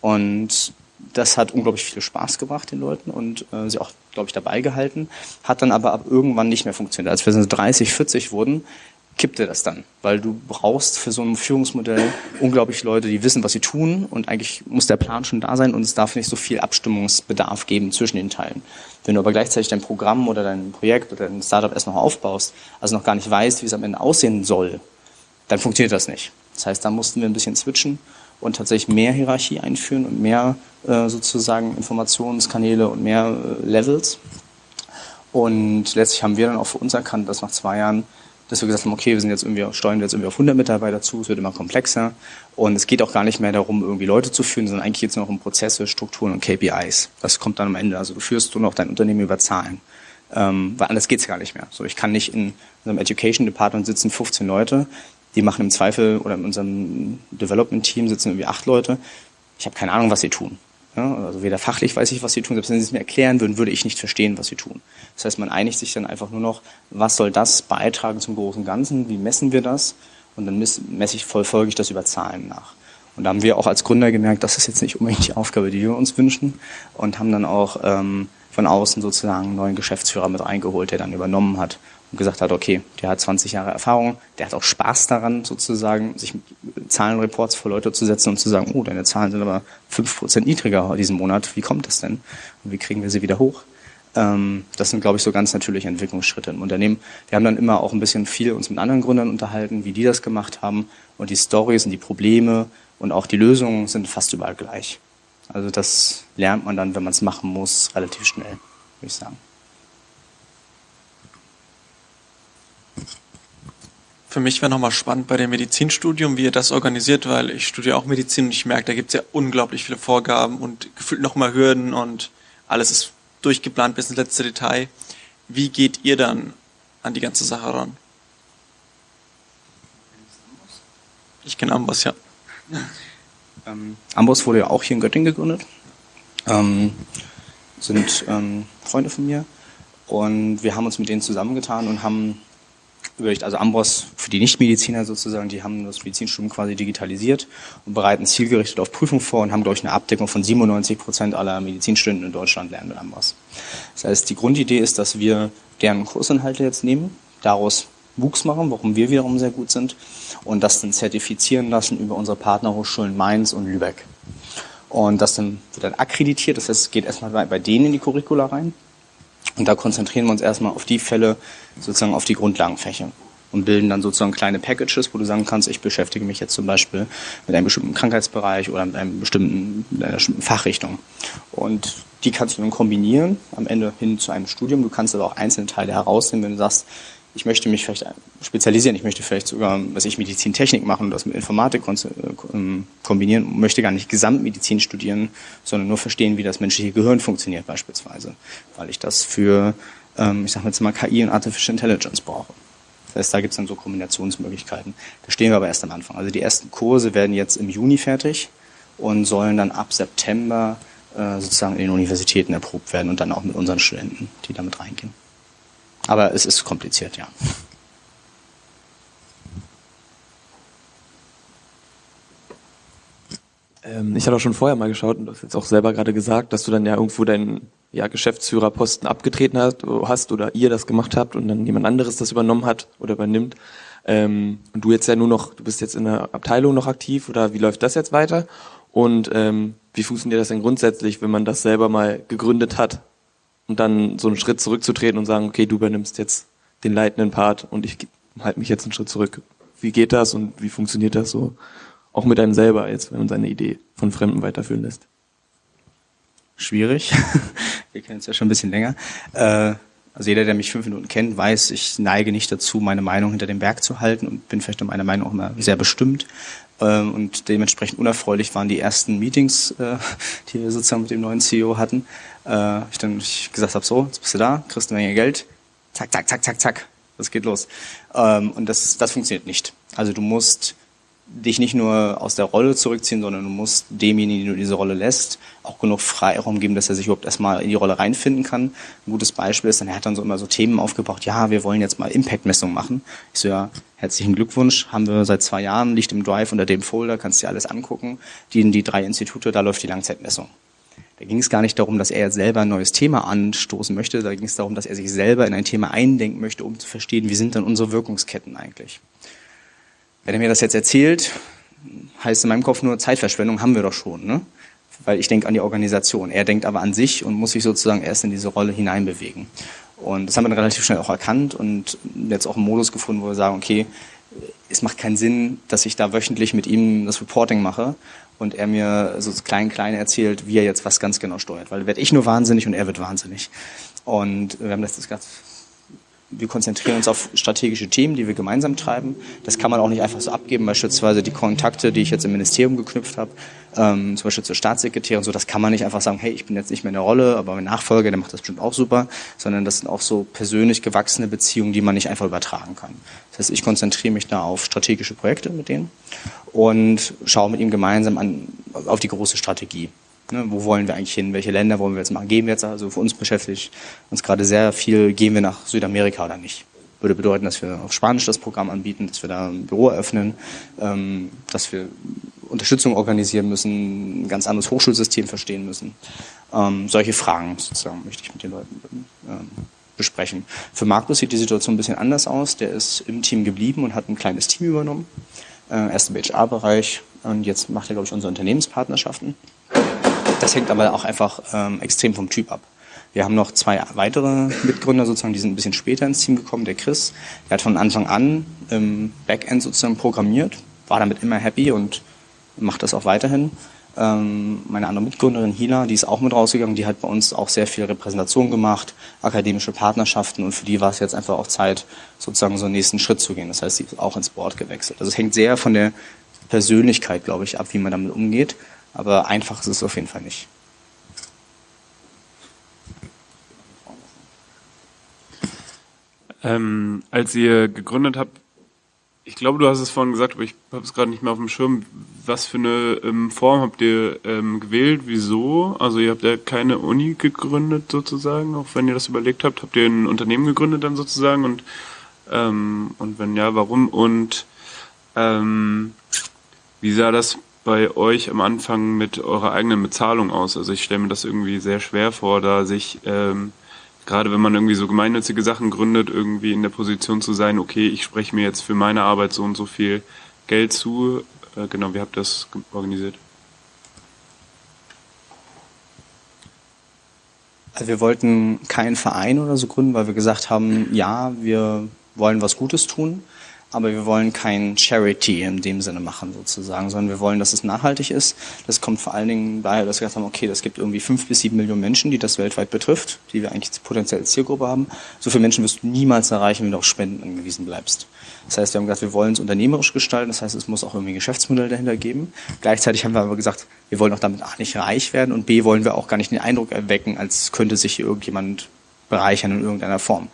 A: Und das hat unglaublich viel Spaß gebracht den Leuten und äh, sie auch, glaube ich, dabei gehalten. Hat dann aber ab irgendwann nicht mehr funktioniert. Als wir so 30, 40 wurden, kippte das dann, weil du brauchst für so ein Führungsmodell unglaublich Leute, die wissen, was sie tun und eigentlich muss der Plan schon da sein und es darf nicht so viel Abstimmungsbedarf geben zwischen den Teilen. Wenn du aber gleichzeitig dein Programm oder dein Projekt oder dein Startup erst noch aufbaust, also noch gar nicht weißt, wie es am Ende aussehen soll, dann funktioniert das nicht. Das heißt, da mussten wir ein bisschen switchen und tatsächlich mehr Hierarchie einführen und mehr äh, sozusagen Informationskanäle und mehr äh, Levels. Und letztlich haben wir dann auch für uns erkannt, dass nach zwei Jahren dass wir gesagt haben, okay, wir sind jetzt irgendwie, steuern jetzt irgendwie auf 100 Mitarbeiter zu, es wird immer komplexer und es geht auch gar nicht mehr darum, irgendwie Leute zu führen, sondern eigentlich geht es noch um Prozesse, Strukturen und KPIs. Das kommt dann am Ende. Also du führst nur noch dein Unternehmen über Zahlen. Ähm, weil anders geht's gar nicht mehr. So, ich kann nicht in unserem Education Department sitzen 15 Leute, die machen im Zweifel, oder in unserem Development Team sitzen irgendwie acht Leute. Ich habe keine Ahnung, was sie tun. Ja, also weder fachlich weiß ich, was sie tun, selbst wenn sie es mir erklären würden, würde ich nicht verstehen, was sie tun. Das heißt, man einigt sich dann einfach nur noch, was soll das beitragen zum großen Ganzen, wie messen wir das und dann messe ich folge ich das über Zahlen nach. Und da haben wir auch als Gründer gemerkt, das ist jetzt nicht unbedingt die Aufgabe, die wir uns wünschen und haben dann auch ähm, von außen sozusagen einen neuen Geschäftsführer mit reingeholt, der dann übernommen hat und gesagt hat, okay, der hat 20 Jahre Erfahrung, der hat auch Spaß daran, sozusagen, sich Zahlenreports vor Leute zu setzen und zu sagen, oh, deine Zahlen sind aber 5% niedriger diesen Monat, wie kommt das denn? Und wie kriegen wir sie wieder hoch? Ähm, das sind, glaube ich, so ganz natürliche Entwicklungsschritte im Unternehmen. Wir haben dann immer auch ein bisschen viel uns mit anderen Gründern unterhalten, wie die das gemacht haben. Und die Stories und die Probleme und auch die Lösungen sind fast überall gleich. Also das lernt man dann, wenn man es machen muss, relativ schnell, würde ich sagen.
C: Für mich wäre nochmal spannend bei dem Medizinstudium, wie ihr das organisiert, weil ich studiere auch Medizin und ich merke, da gibt es ja unglaublich viele Vorgaben und gefühlt nochmal Hürden und alles ist durchgeplant bis ins letzte Detail. Wie geht ihr dann an die ganze Sache ran? Ich kenne Amboss, ja. <laughs>
A: Ähm, Amboss wurde ja auch hier in Göttingen gegründet. Ähm, sind ähm, Freunde von mir. Und wir haben uns mit denen zusammengetan und haben überlegt, also Ambros für die Nichtmediziner sozusagen, die haben das Medizinstudium quasi digitalisiert und bereiten zielgerichtet auf Prüfung vor und haben, glaube ich, eine Abdeckung von 97 Prozent aller Medizinstudenten in Deutschland lernen mit Ambros. Das heißt, die Grundidee ist, dass wir deren Kursinhalte jetzt nehmen, daraus Wuchs machen, warum wir wiederum sehr gut sind und das dann zertifizieren lassen über unsere Partnerhochschulen Mainz und Lübeck. Und das dann wird dann akkreditiert, das heißt, es geht erstmal bei, bei denen in die Curricula rein und da konzentrieren wir uns erstmal auf die Fälle, sozusagen auf die Grundlagenfächer und bilden dann sozusagen kleine Packages, wo du sagen kannst, ich beschäftige mich jetzt zum Beispiel mit einem bestimmten Krankheitsbereich oder mit einem bestimmten, mit einer bestimmten Fachrichtung. Und die kannst du dann kombinieren, am Ende hin zu einem Studium. Du kannst aber auch einzelne Teile herausnehmen, wenn du sagst, ich möchte mich vielleicht spezialisieren, ich möchte vielleicht sogar, was ich Medizintechnik machen und das mit Informatik äh, ähm, kombinieren, möchte gar nicht Gesamtmedizin studieren, sondern nur verstehen, wie das menschliche Gehirn funktioniert beispielsweise, weil ich das für, ähm, ich sage jetzt mal KI und Artificial Intelligence brauche. Das heißt, da gibt es dann so Kombinationsmöglichkeiten. Da stehen wir aber erst am Anfang. Also die ersten Kurse werden jetzt im Juni fertig und sollen dann ab September äh, sozusagen in den Universitäten erprobt werden und dann auch mit unseren Studenten, die damit reingehen. Aber es ist kompliziert, ja.
E: Ähm, ich hatte auch schon vorher mal geschaut und du hast jetzt auch selber gerade gesagt, dass du dann ja irgendwo deinen ja, Geschäftsführerposten abgetreten hast, hast oder ihr das gemacht habt und dann jemand anderes das übernommen hat oder übernimmt. Ähm, und du jetzt ja nur noch, du bist jetzt in der Abteilung noch aktiv oder wie läuft das jetzt weiter? Und ähm, wie funktioniert das denn grundsätzlich, wenn man das selber mal gegründet hat und dann so einen Schritt zurückzutreten und sagen, okay, du übernimmst jetzt den leitenden Part und ich halte mich jetzt einen Schritt zurück. Wie geht das und wie funktioniert das so? Auch mit einem selber jetzt, wenn man seine Idee von Fremden weiterführen lässt.
A: Schwierig. <laughs> Wir kennen es ja schon ein bisschen länger. Äh, Also jeder, der mich fünf Minuten kennt, weiß, ich neige nicht dazu, meine Meinung hinter dem Berg zu halten und bin vielleicht in meiner Meinung auch immer sehr bestimmt. Ähm, und dementsprechend unerfreulich waren die ersten Meetings, äh, <laughs> die wir sozusagen mit dem neuen CEO hatten. Äh, ich dann ich gesagt habe, so, jetzt bist du da, kriegst eine Menge Geld, zack, zack, zack, zack, zack, das geht los. Ähm, und das, das funktioniert nicht. Also du musst dich nicht nur aus der Rolle zurückziehen, sondern du musst demjenigen, den du diese Rolle lässt, auch genug Freiraum geben, dass er sich überhaupt erstmal in die Rolle reinfinden kann. Ein gutes Beispiel ist, dann er hat dann so immer so Themen aufgebracht, ja, wir wollen jetzt mal Impact-Messungen machen. Ich so, ja, herzlichen Glückwunsch, haben wir seit zwei Jahren, liegt im Drive unter dem Folder, kannst dir alles angucken. Die die drei Institute, da läuft die Langzeitmessung. Da ging es gar nicht darum, dass er selber ein neues Thema anstoßen möchte, da ging es darum, dass er sich selber in ein Thema eindenken möchte, um zu verstehen, wie sind dann unsere Wirkungsketten eigentlich. Wenn er mir das jetzt erzählt, heißt in meinem Kopf nur Zeitverschwendung haben wir doch schon, ne? Weil ich denke an die Organisation. Er denkt aber an sich und muss sich sozusagen erst in diese Rolle hineinbewegen. Und das haben wir dann relativ schnell auch erkannt und jetzt auch einen Modus gefunden, wo wir sagen, okay, es macht keinen Sinn, dass ich da wöchentlich mit ihm das Reporting mache und er mir so klein klein erzählt, wie er jetzt was ganz genau steuert. Weil werde ich nur wahnsinnig und er wird wahnsinnig. Und wir haben das gesagt, wir konzentrieren uns auf strategische Themen, die wir gemeinsam treiben. Das kann man auch nicht einfach so abgeben, beispielsweise die Kontakte, die ich jetzt im Ministerium geknüpft habe, ähm, zum Beispiel zur Staatssekretärin, so das kann man nicht einfach sagen, hey, ich bin jetzt nicht mehr in der Rolle, aber mein Nachfolger, der macht das bestimmt auch super, sondern das sind auch so persönlich gewachsene Beziehungen, die man nicht einfach übertragen kann. Das heißt, ich konzentriere mich da auf strategische Projekte mit denen und schaue mit ihm gemeinsam an, auf die große Strategie. Ne, wo wollen wir eigentlich hin? Welche Länder wollen wir jetzt machen? Gehen wir jetzt, also für uns beschäftigt uns gerade sehr viel, gehen wir nach Südamerika oder nicht? Würde bedeuten, dass wir auf Spanisch das Programm anbieten, dass wir da ein Büro eröffnen, ähm, dass wir Unterstützung organisieren müssen, ein ganz anderes Hochschulsystem verstehen müssen. Ähm, solche Fragen sozusagen möchte ich mit den Leuten ähm, besprechen. Für Markus sieht die Situation ein bisschen anders aus. Der ist im Team geblieben und hat ein kleines Team übernommen. Äh, erst im HR-Bereich und jetzt macht er, glaube ich, unsere Unternehmenspartnerschaften. Das hängt aber auch einfach ähm, extrem vom Typ ab. Wir haben noch zwei weitere Mitgründer sozusagen, die sind ein bisschen später ins Team gekommen. Der Chris, der hat von Anfang an im Backend sozusagen programmiert, war damit immer happy und macht das auch weiterhin. Ähm, meine andere Mitgründerin Hila, die ist auch mit rausgegangen, die hat bei uns auch sehr viel Repräsentation gemacht, akademische Partnerschaften und für die war es jetzt einfach auch Zeit, sozusagen so einen nächsten Schritt zu gehen. Das heißt, sie ist auch ins Board gewechselt. Also es hängt sehr von der Persönlichkeit, glaube ich, ab, wie man damit umgeht. Aber einfach ist es auf jeden Fall nicht.
B: Ähm, als ihr gegründet habt, ich glaube, du hast es vorhin gesagt, aber ich habe es gerade nicht mehr auf dem Schirm. Was für eine ähm, Form habt ihr ähm, gewählt? Wieso? Also ihr habt ja keine Uni gegründet sozusagen, auch wenn ihr das überlegt habt. Habt ihr ein Unternehmen gegründet dann sozusagen und ähm, und wenn ja, warum? Und ähm, wie sah das bei euch am Anfang mit eurer eigenen Bezahlung aus? Also ich stelle mir das irgendwie sehr schwer vor, da sich, ähm, gerade wenn man irgendwie so gemeinnützige Sachen gründet, irgendwie in der Position zu sein, okay, ich spreche mir jetzt für meine Arbeit so und so viel Geld zu. Äh, genau, wie habt ihr das organisiert?
A: Also wir wollten keinen Verein oder so gründen, weil wir gesagt haben, ja, wir wollen was Gutes tun aber wir wollen kein Charity in dem Sinne machen sozusagen, sondern wir wollen, dass es nachhaltig ist. Das kommt vor allen Dingen daher, dass wir gesagt haben, okay, das gibt irgendwie fünf bis sieben Millionen Menschen, die das weltweit betrifft, die wir eigentlich als Zielgruppe haben. So viele Menschen wirst du niemals erreichen, wenn du auf Spenden angewiesen bleibst. Das heißt, wir haben gesagt, wir wollen es unternehmerisch gestalten, das heißt, es muss auch irgendwie ein Geschäftsmodell dahinter geben. Gleichzeitig haben wir aber gesagt, wir wollen auch damit A nicht reich werden und B wollen wir auch gar nicht den Eindruck erwecken, als könnte sich hier irgendjemand bereichern in irgendeiner Form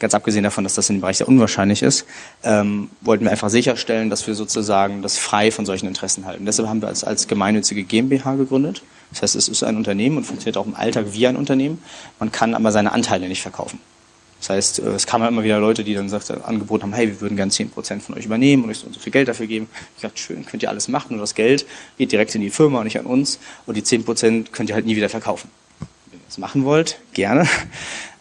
A: ganz abgesehen davon, dass das in dem Bereich sehr unwahrscheinlich ist, ähm, wollten wir einfach sicherstellen, dass wir sozusagen das frei von solchen Interessen halten. Deshalb haben wir als, als gemeinnützige GmbH gegründet. Das heißt, es ist ein Unternehmen und funktioniert auch im Alltag wie ein Unternehmen. Man kann aber seine Anteile nicht verkaufen. Das heißt, äh, es kamen immer wieder Leute, die dann sagt, angeboten haben, hey, wir würden gerne 10% von euch übernehmen und euch so, viel Geld dafür geben. Ich dachte, schön, könnt ihr alles machen und das Geld geht direkt in die Firma und nicht an uns. Und die 10% könnt ihr halt nie wieder verkaufen. Wenn ihr das machen wollt, gerne.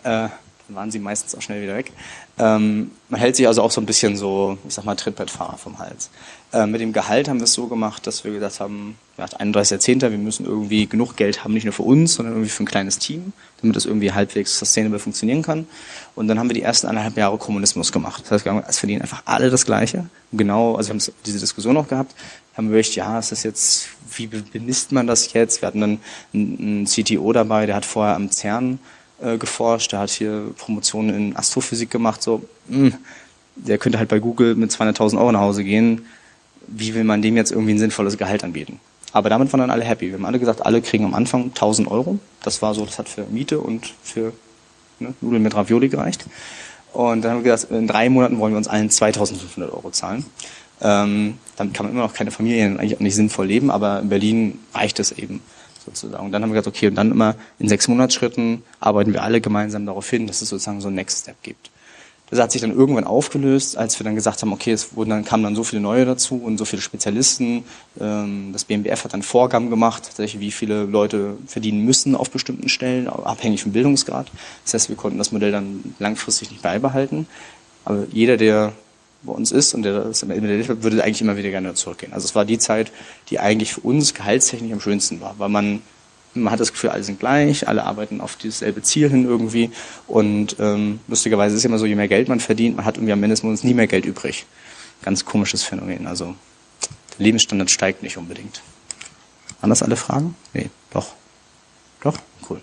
A: Äh, waren sie meistens auch schnell wieder weg. Ähm, man hält sich also auch so ein bisschen so, ich sag mal, Trittbrettfahrer vom Hals. Äh, mit dem Gehalt haben wir es so gemacht, dass wir gesagt haben, ja, 31.10., wir müssen irgendwie genug Geld haben, nicht nur für uns, sondern irgendwie für ein kleines Team, damit das irgendwie halbwegs sustainable funktionieren kann. Und dann haben wir die ersten eineinhalb Jahre Kommunismus gemacht. Das heißt, es verdienen einfach alle das Gleiche. Genau, also wir haben diese Diskussion auch gehabt, haben wir überlegt, ja, ist das jetzt, wie bemisst man das jetzt? Wir hatten dann einen CTO dabei, der hat vorher am CERN äh, geforscht, der hat hier Promotionen in Astrophysik gemacht, so, mh, hm, der könnte halt bei Google mit 200.000 Euro nach Hause gehen. Wie will man dem jetzt irgendwie ein sinnvolles Gehalt anbieten? Aber damit waren dann alle happy. Wir haben alle gesagt, alle kriegen am Anfang 1000 Euro. Das war so, das hat für Miete und für ne, Nudeln mit Ravioli gereicht. Und dann haben wir gesagt, in drei Monaten wollen wir uns allen 2500 Euro zahlen. Ähm, damit kann man immer noch keine Familie eigentlich auch nicht sinnvoll leben, aber in Berlin reicht es eben sozusagen. Und dann haben wir gesagt, okay, und dann immer in sechs Monatsschritten arbeiten wir alle gemeinsam darauf hin, dass es sozusagen so ein Next Step gibt. Das hat sich dann irgendwann aufgelöst, als wir dann gesagt haben, okay, es wurden dann, kamen dann so viele neue dazu und so viele Spezialisten. Ähm, das BMBF hat dann Vorgaben gemacht, wie viele Leute verdienen müssen auf bestimmten Stellen, abhängig vom Bildungsgrad. Das heißt, wir konnten das Modell dann langfristig nicht beibehalten. Aber jeder, der bei uns ist und der das würde eigentlich immer wieder gerne zurückgehen. Also es war die Zeit, die eigentlich für uns gehaltstechnisch am schönsten war, weil man man hat das Gefühl, alle sind gleich, alle arbeiten auf dasselbe Ziel hin irgendwie. Und ähm, lustigerweise ist es immer so, je mehr Geld man verdient, man hat irgendwie am Ende des Monats nie mehr Geld übrig. Ganz komisches Phänomen. Also der Lebensstandard steigt nicht unbedingt. Das alle Fragen? Nee, doch. Doch? Cool.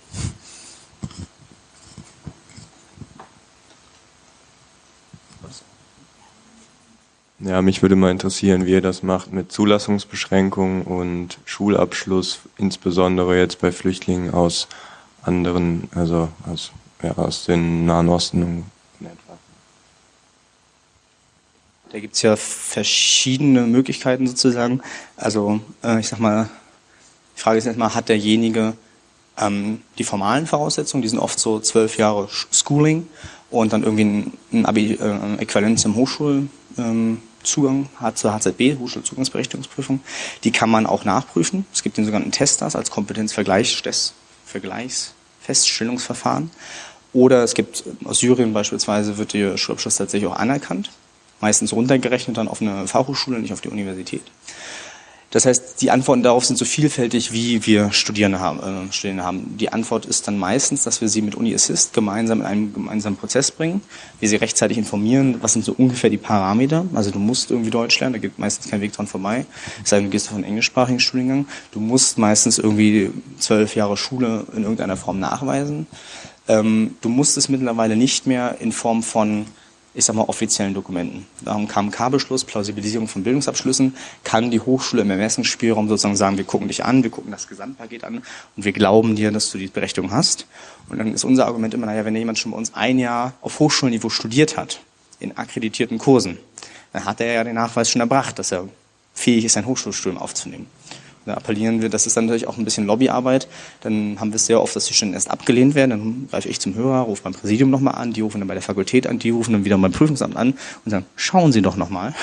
F: Ja, mich würde mal interessieren, wie ihr das macht mit Zulassungsbeschränkungen und Schulabschluss, insbesondere jetzt bei Flüchtlingen aus anderen, also aus, ja, aus den Nahen Osten.
A: Da gibt's ja verschiedene Möglichkeiten sozusagen. Also äh, ich sag mal, die Frage ist jetzt mal, hat derjenige ähm, die formalen Voraussetzungen, die sind oft so zwölf Jahre Schooling und dann irgendwie ein, ein Abi, äh, Äquivalenz im Hochschul ähm, zur HZB, Hochschulzugangsberechtigungsprüfung. Die kann man auch nachprüfen. Es gibt den sogenannten Testers als Kompetenzvergleichsfeststellungsverfahren. Oder es gibt aus Syrien beispielsweise wird der Schulabschluss tatsächlich auch anerkannt. Meistens runtergerechnet dann auf eine Fachhochschule, nicht auf die Universität. Das heißt, die Antworten darauf sind so vielfältig, wie wir Studierende haben. Äh, Studierende haben. Die Antwort ist dann meistens, dass wir sie mit Uni Assist gemeinsam in einen gemeinsamen Prozess bringen, wir sie rechtzeitig informieren, was sind so ungefähr die Parameter. Also du musst irgendwie Deutsch lernen, da geht meistens kein Weg dran vorbei. Es sei denn, du gehst auf einen englischsprachigen Studiengang. Du musst meistens irgendwie zwölf Jahre Schule in irgendeiner Form nachweisen. Ähm, du musst es mittlerweile nicht mehr in Form von ich sag mal, offiziellen Dokumenten. Darum kam K-Beschluss, Plausibilisierung von Bildungsabschlüssen, kann die Hochschule im Ermessensspielraum sozusagen sagen, wir gucken dich an, wir gucken das Gesamtpaket an und wir glauben dir, dass du die Berechtigung hast. Und dann ist unser Argument immer, naja, wenn jemand schon bei uns ein Jahr auf Hochschulniveau studiert hat, in akkreditierten Kursen, dann hat er ja den Nachweis schon erbracht, dass er fähig ist, ein Hochschulstudium aufzunehmen. Da appellieren wir, das ist dann natürlich auch ein bisschen Lobbyarbeit. Dann haben wir es sehr oft, dass die Stellen erst abgelehnt werden. Dann greife ich zum Hörer, rufe beim Präsidium nochmal an, die rufen dann bei der Fakultät an, die rufen dann wieder beim Prüfungsamt an und sagen, schauen Sie doch nochmal.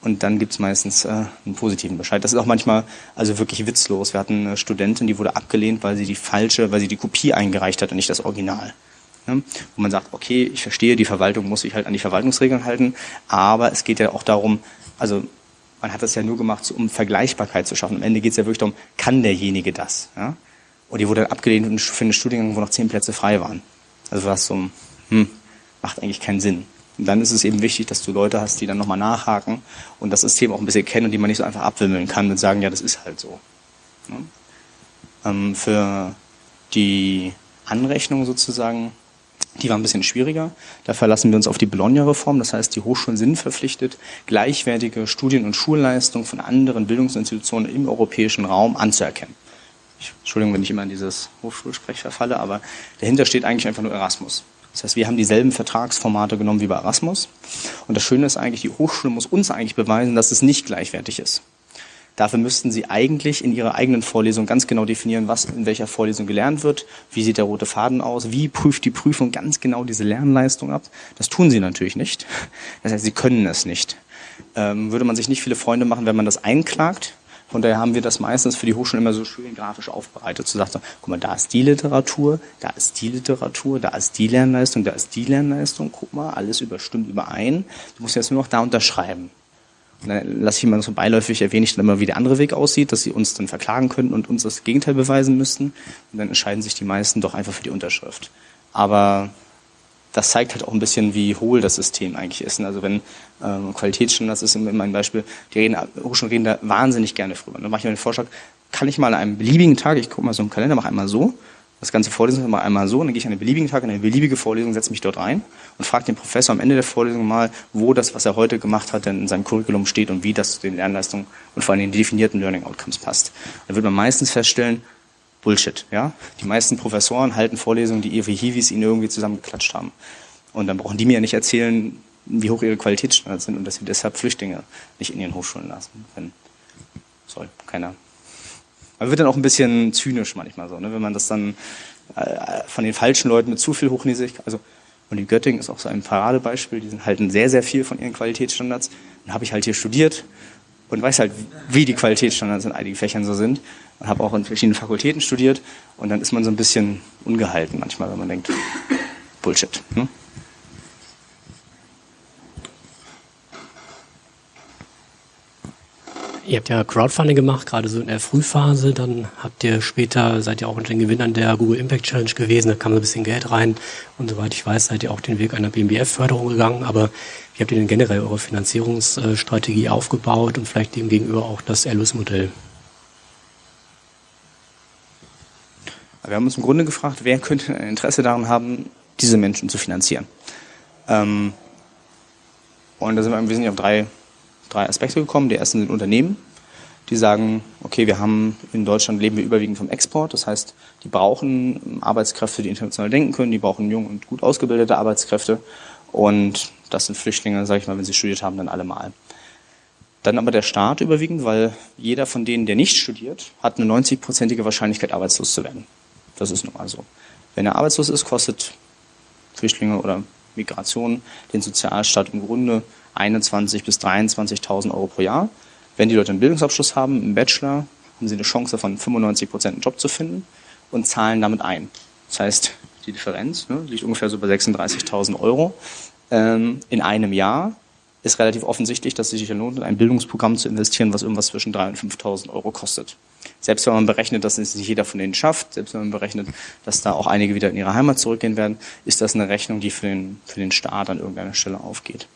A: Und dann gibt's meistens äh, einen positiven Bescheid. Das ist auch manchmal also wirklich witzlos. Wir hatten eine Studentin, die wurde abgelehnt, weil sie die falsche, weil sie die Kopie eingereicht hat und nicht das Original. Ja, wo man sagt, okay, ich verstehe, die Verwaltung muss sich halt an die Verwaltungsregeln halten, aber es geht ja auch darum, also man hat das ja nur gemacht, um Vergleichbarkeit zu schaffen. Am Ende geht es ja wirklich darum, kann derjenige das? Ja? Und die wurde dann abgelehnt für einen Studiengang, wo noch zehn Plätze frei waren. Also was so, hm, macht eigentlich keinen Sinn. Und dann ist es eben wichtig, dass du Leute hast, die dann nochmal nachhaken und das System auch ein bisschen kennen und die man nicht so einfach abwimmeln kann und sagen, ja, das ist halt so. Ja? Ähm, für die Anrechnung sozusagen die war ein bisschen schwieriger. Da verlassen wir uns auf die Bologna-Reform. Das heißt, die Hochschulen sind verpflichtet, gleichwertige Studien- und Schulleistungen von anderen Bildungsinstitutionen im europäischen Raum anzuerkennen. Ich, Entschuldigung, wenn ich immer in dieses Hochschulsprech verfalle, aber dahinter steht eigentlich einfach nur Erasmus. Das heißt, wir haben dieselben Vertragsformate genommen wie bei Erasmus. Und das Schöne ist eigentlich, die Hochschule muss uns eigentlich beweisen, dass es nicht gleichwertig ist. Dafür müssten Sie eigentlich in Ihrer eigenen Vorlesung ganz genau definieren, was in welcher Vorlesung gelernt wird, wie sieht der rote Faden aus, wie prüft die Prüfung ganz genau diese Lernleistung ab. Das tun Sie natürlich nicht. Das heißt, Sie können es nicht. Ähm, würde man sich nicht viele Freunde machen, wenn man das einklagt. Von daher haben wir das meistens für die Hochschulen immer so schön grafisch aufbereitet. So sagt man, guck mal, da ist die Literatur, da ist die Literatur, da ist die Lernleistung, da ist die Lernleistung. Guck mal, alles überstimmt überein. Du musst jetzt nur noch da unterschreiben. Lasse ich mal so beiläufig erwähne ich dann immer, wie der andere Weg aussieht, dass sie uns dann verklagen könnten und uns das Gegenteil beweisen müssten. Und dann entscheiden sich die meisten doch einfach für die Unterschrift. Aber das zeigt halt auch ein bisschen, wie hohl das System eigentlich ist. Also wenn ähm, Qualitätsstandards ist in meinem Beispiel, die reden, Hochschulen reden da wahnsinnig gerne drüber. Dann mache ich mir den Vorschlag, kann ich mal an einem beliebigen Tag, ich gucke mal so im Kalender, mache einmal so, das ganze Vorlesung immer einmal so, und dann gehe ich an einen beliebigen Tag in eine beliebige Vorlesung, setze mich dort rein und frage den Professor am Ende der Vorlesung mal, wo das, was er heute gemacht hat, denn in seinem Curriculum steht und wie das zu den Lernleistungen und vor allem den definierten Learning Outcomes passt. Da wird man meistens feststellen, Bullshit, ja. Die meisten Professoren halten Vorlesungen, die ihre Hiwis ihnen irgendwie zusammengeklatscht haben. Und dann brauchen die mir ja nicht erzählen, wie hoch ihre Qualitätsstandards sind und dass sie deshalb Flüchtlinge nicht in ihren Hochschulen lassen. Wenn, soll keiner man wird dann auch ein bisschen zynisch manchmal so, ne? wenn man das dann äh, von den falschen Leuten mit zu viel Hochnäsigkeit, also und die Göttingen ist auch so ein Paradebeispiel, die halten sehr, sehr viel von ihren Qualitätsstandards. Dann habe ich halt hier studiert und weiß halt, wie die Qualitätsstandards in einigen Fächern so sind und habe auch in verschiedenen Fakultäten studiert und dann ist man so ein bisschen ungehalten manchmal, wenn man denkt, Bullshit. Ne?
G: Ihr habt ja Crowdfunding gemacht, gerade so in der Frühphase. Dann habt ihr später, seid ihr auch unter den Gewinnern der Google Impact Challenge gewesen. Da kam so ein bisschen Geld rein. Und soweit ich weiß, seid ihr auch den Weg einer BMBF-Förderung gegangen. Aber wie habt ihr denn generell eure Finanzierungsstrategie aufgebaut und vielleicht dem gegenüber auch das Erlösmodell?
A: Wir haben uns im Grunde gefragt, wer könnte ein Interesse daran haben, diese Menschen zu finanzieren. Ähm, und da sind wir im Wesentlichen auf drei drei Aspekte gekommen. Die ersten sind Unternehmen, die sagen, okay, wir haben in Deutschland leben wir überwiegend vom Export. Das heißt, die brauchen Arbeitskräfte, die international denken können, die brauchen jung und gut ausgebildete Arbeitskräfte. Und das sind Flüchtlinge, sage ich mal, wenn sie studiert haben, dann alle mal. Dann aber der Staat überwiegend, weil jeder von denen, der nicht studiert, hat eine 90-prozentige Wahrscheinlichkeit, arbeitslos zu werden. Das ist nun mal so. Wenn er arbeitslos ist, kostet Flüchtlinge oder Migration den Sozialstaat im Grunde 21.000 bis 23.000 Euro pro Jahr. Wenn die Leute einen Bildungsabschluss haben, einen Bachelor, haben sie eine Chance von 95 Prozent einen Job zu finden und zahlen damit ein. Das heißt, die Differenz ne, liegt ungefähr so bei 36.000 Euro ähm, in einem Jahr. Ist relativ offensichtlich, dass es sich lohnt, in ein Bildungsprogramm zu investieren, was irgendwas zwischen 3.000 und 5.000 Euro kostet. Selbst wenn man berechnet, dass es nicht jeder von denen schafft, selbst wenn man berechnet, dass da auch einige wieder in ihre Heimat zurückgehen werden, ist das eine Rechnung, die für den, für den Staat an irgendeiner Stelle aufgeht.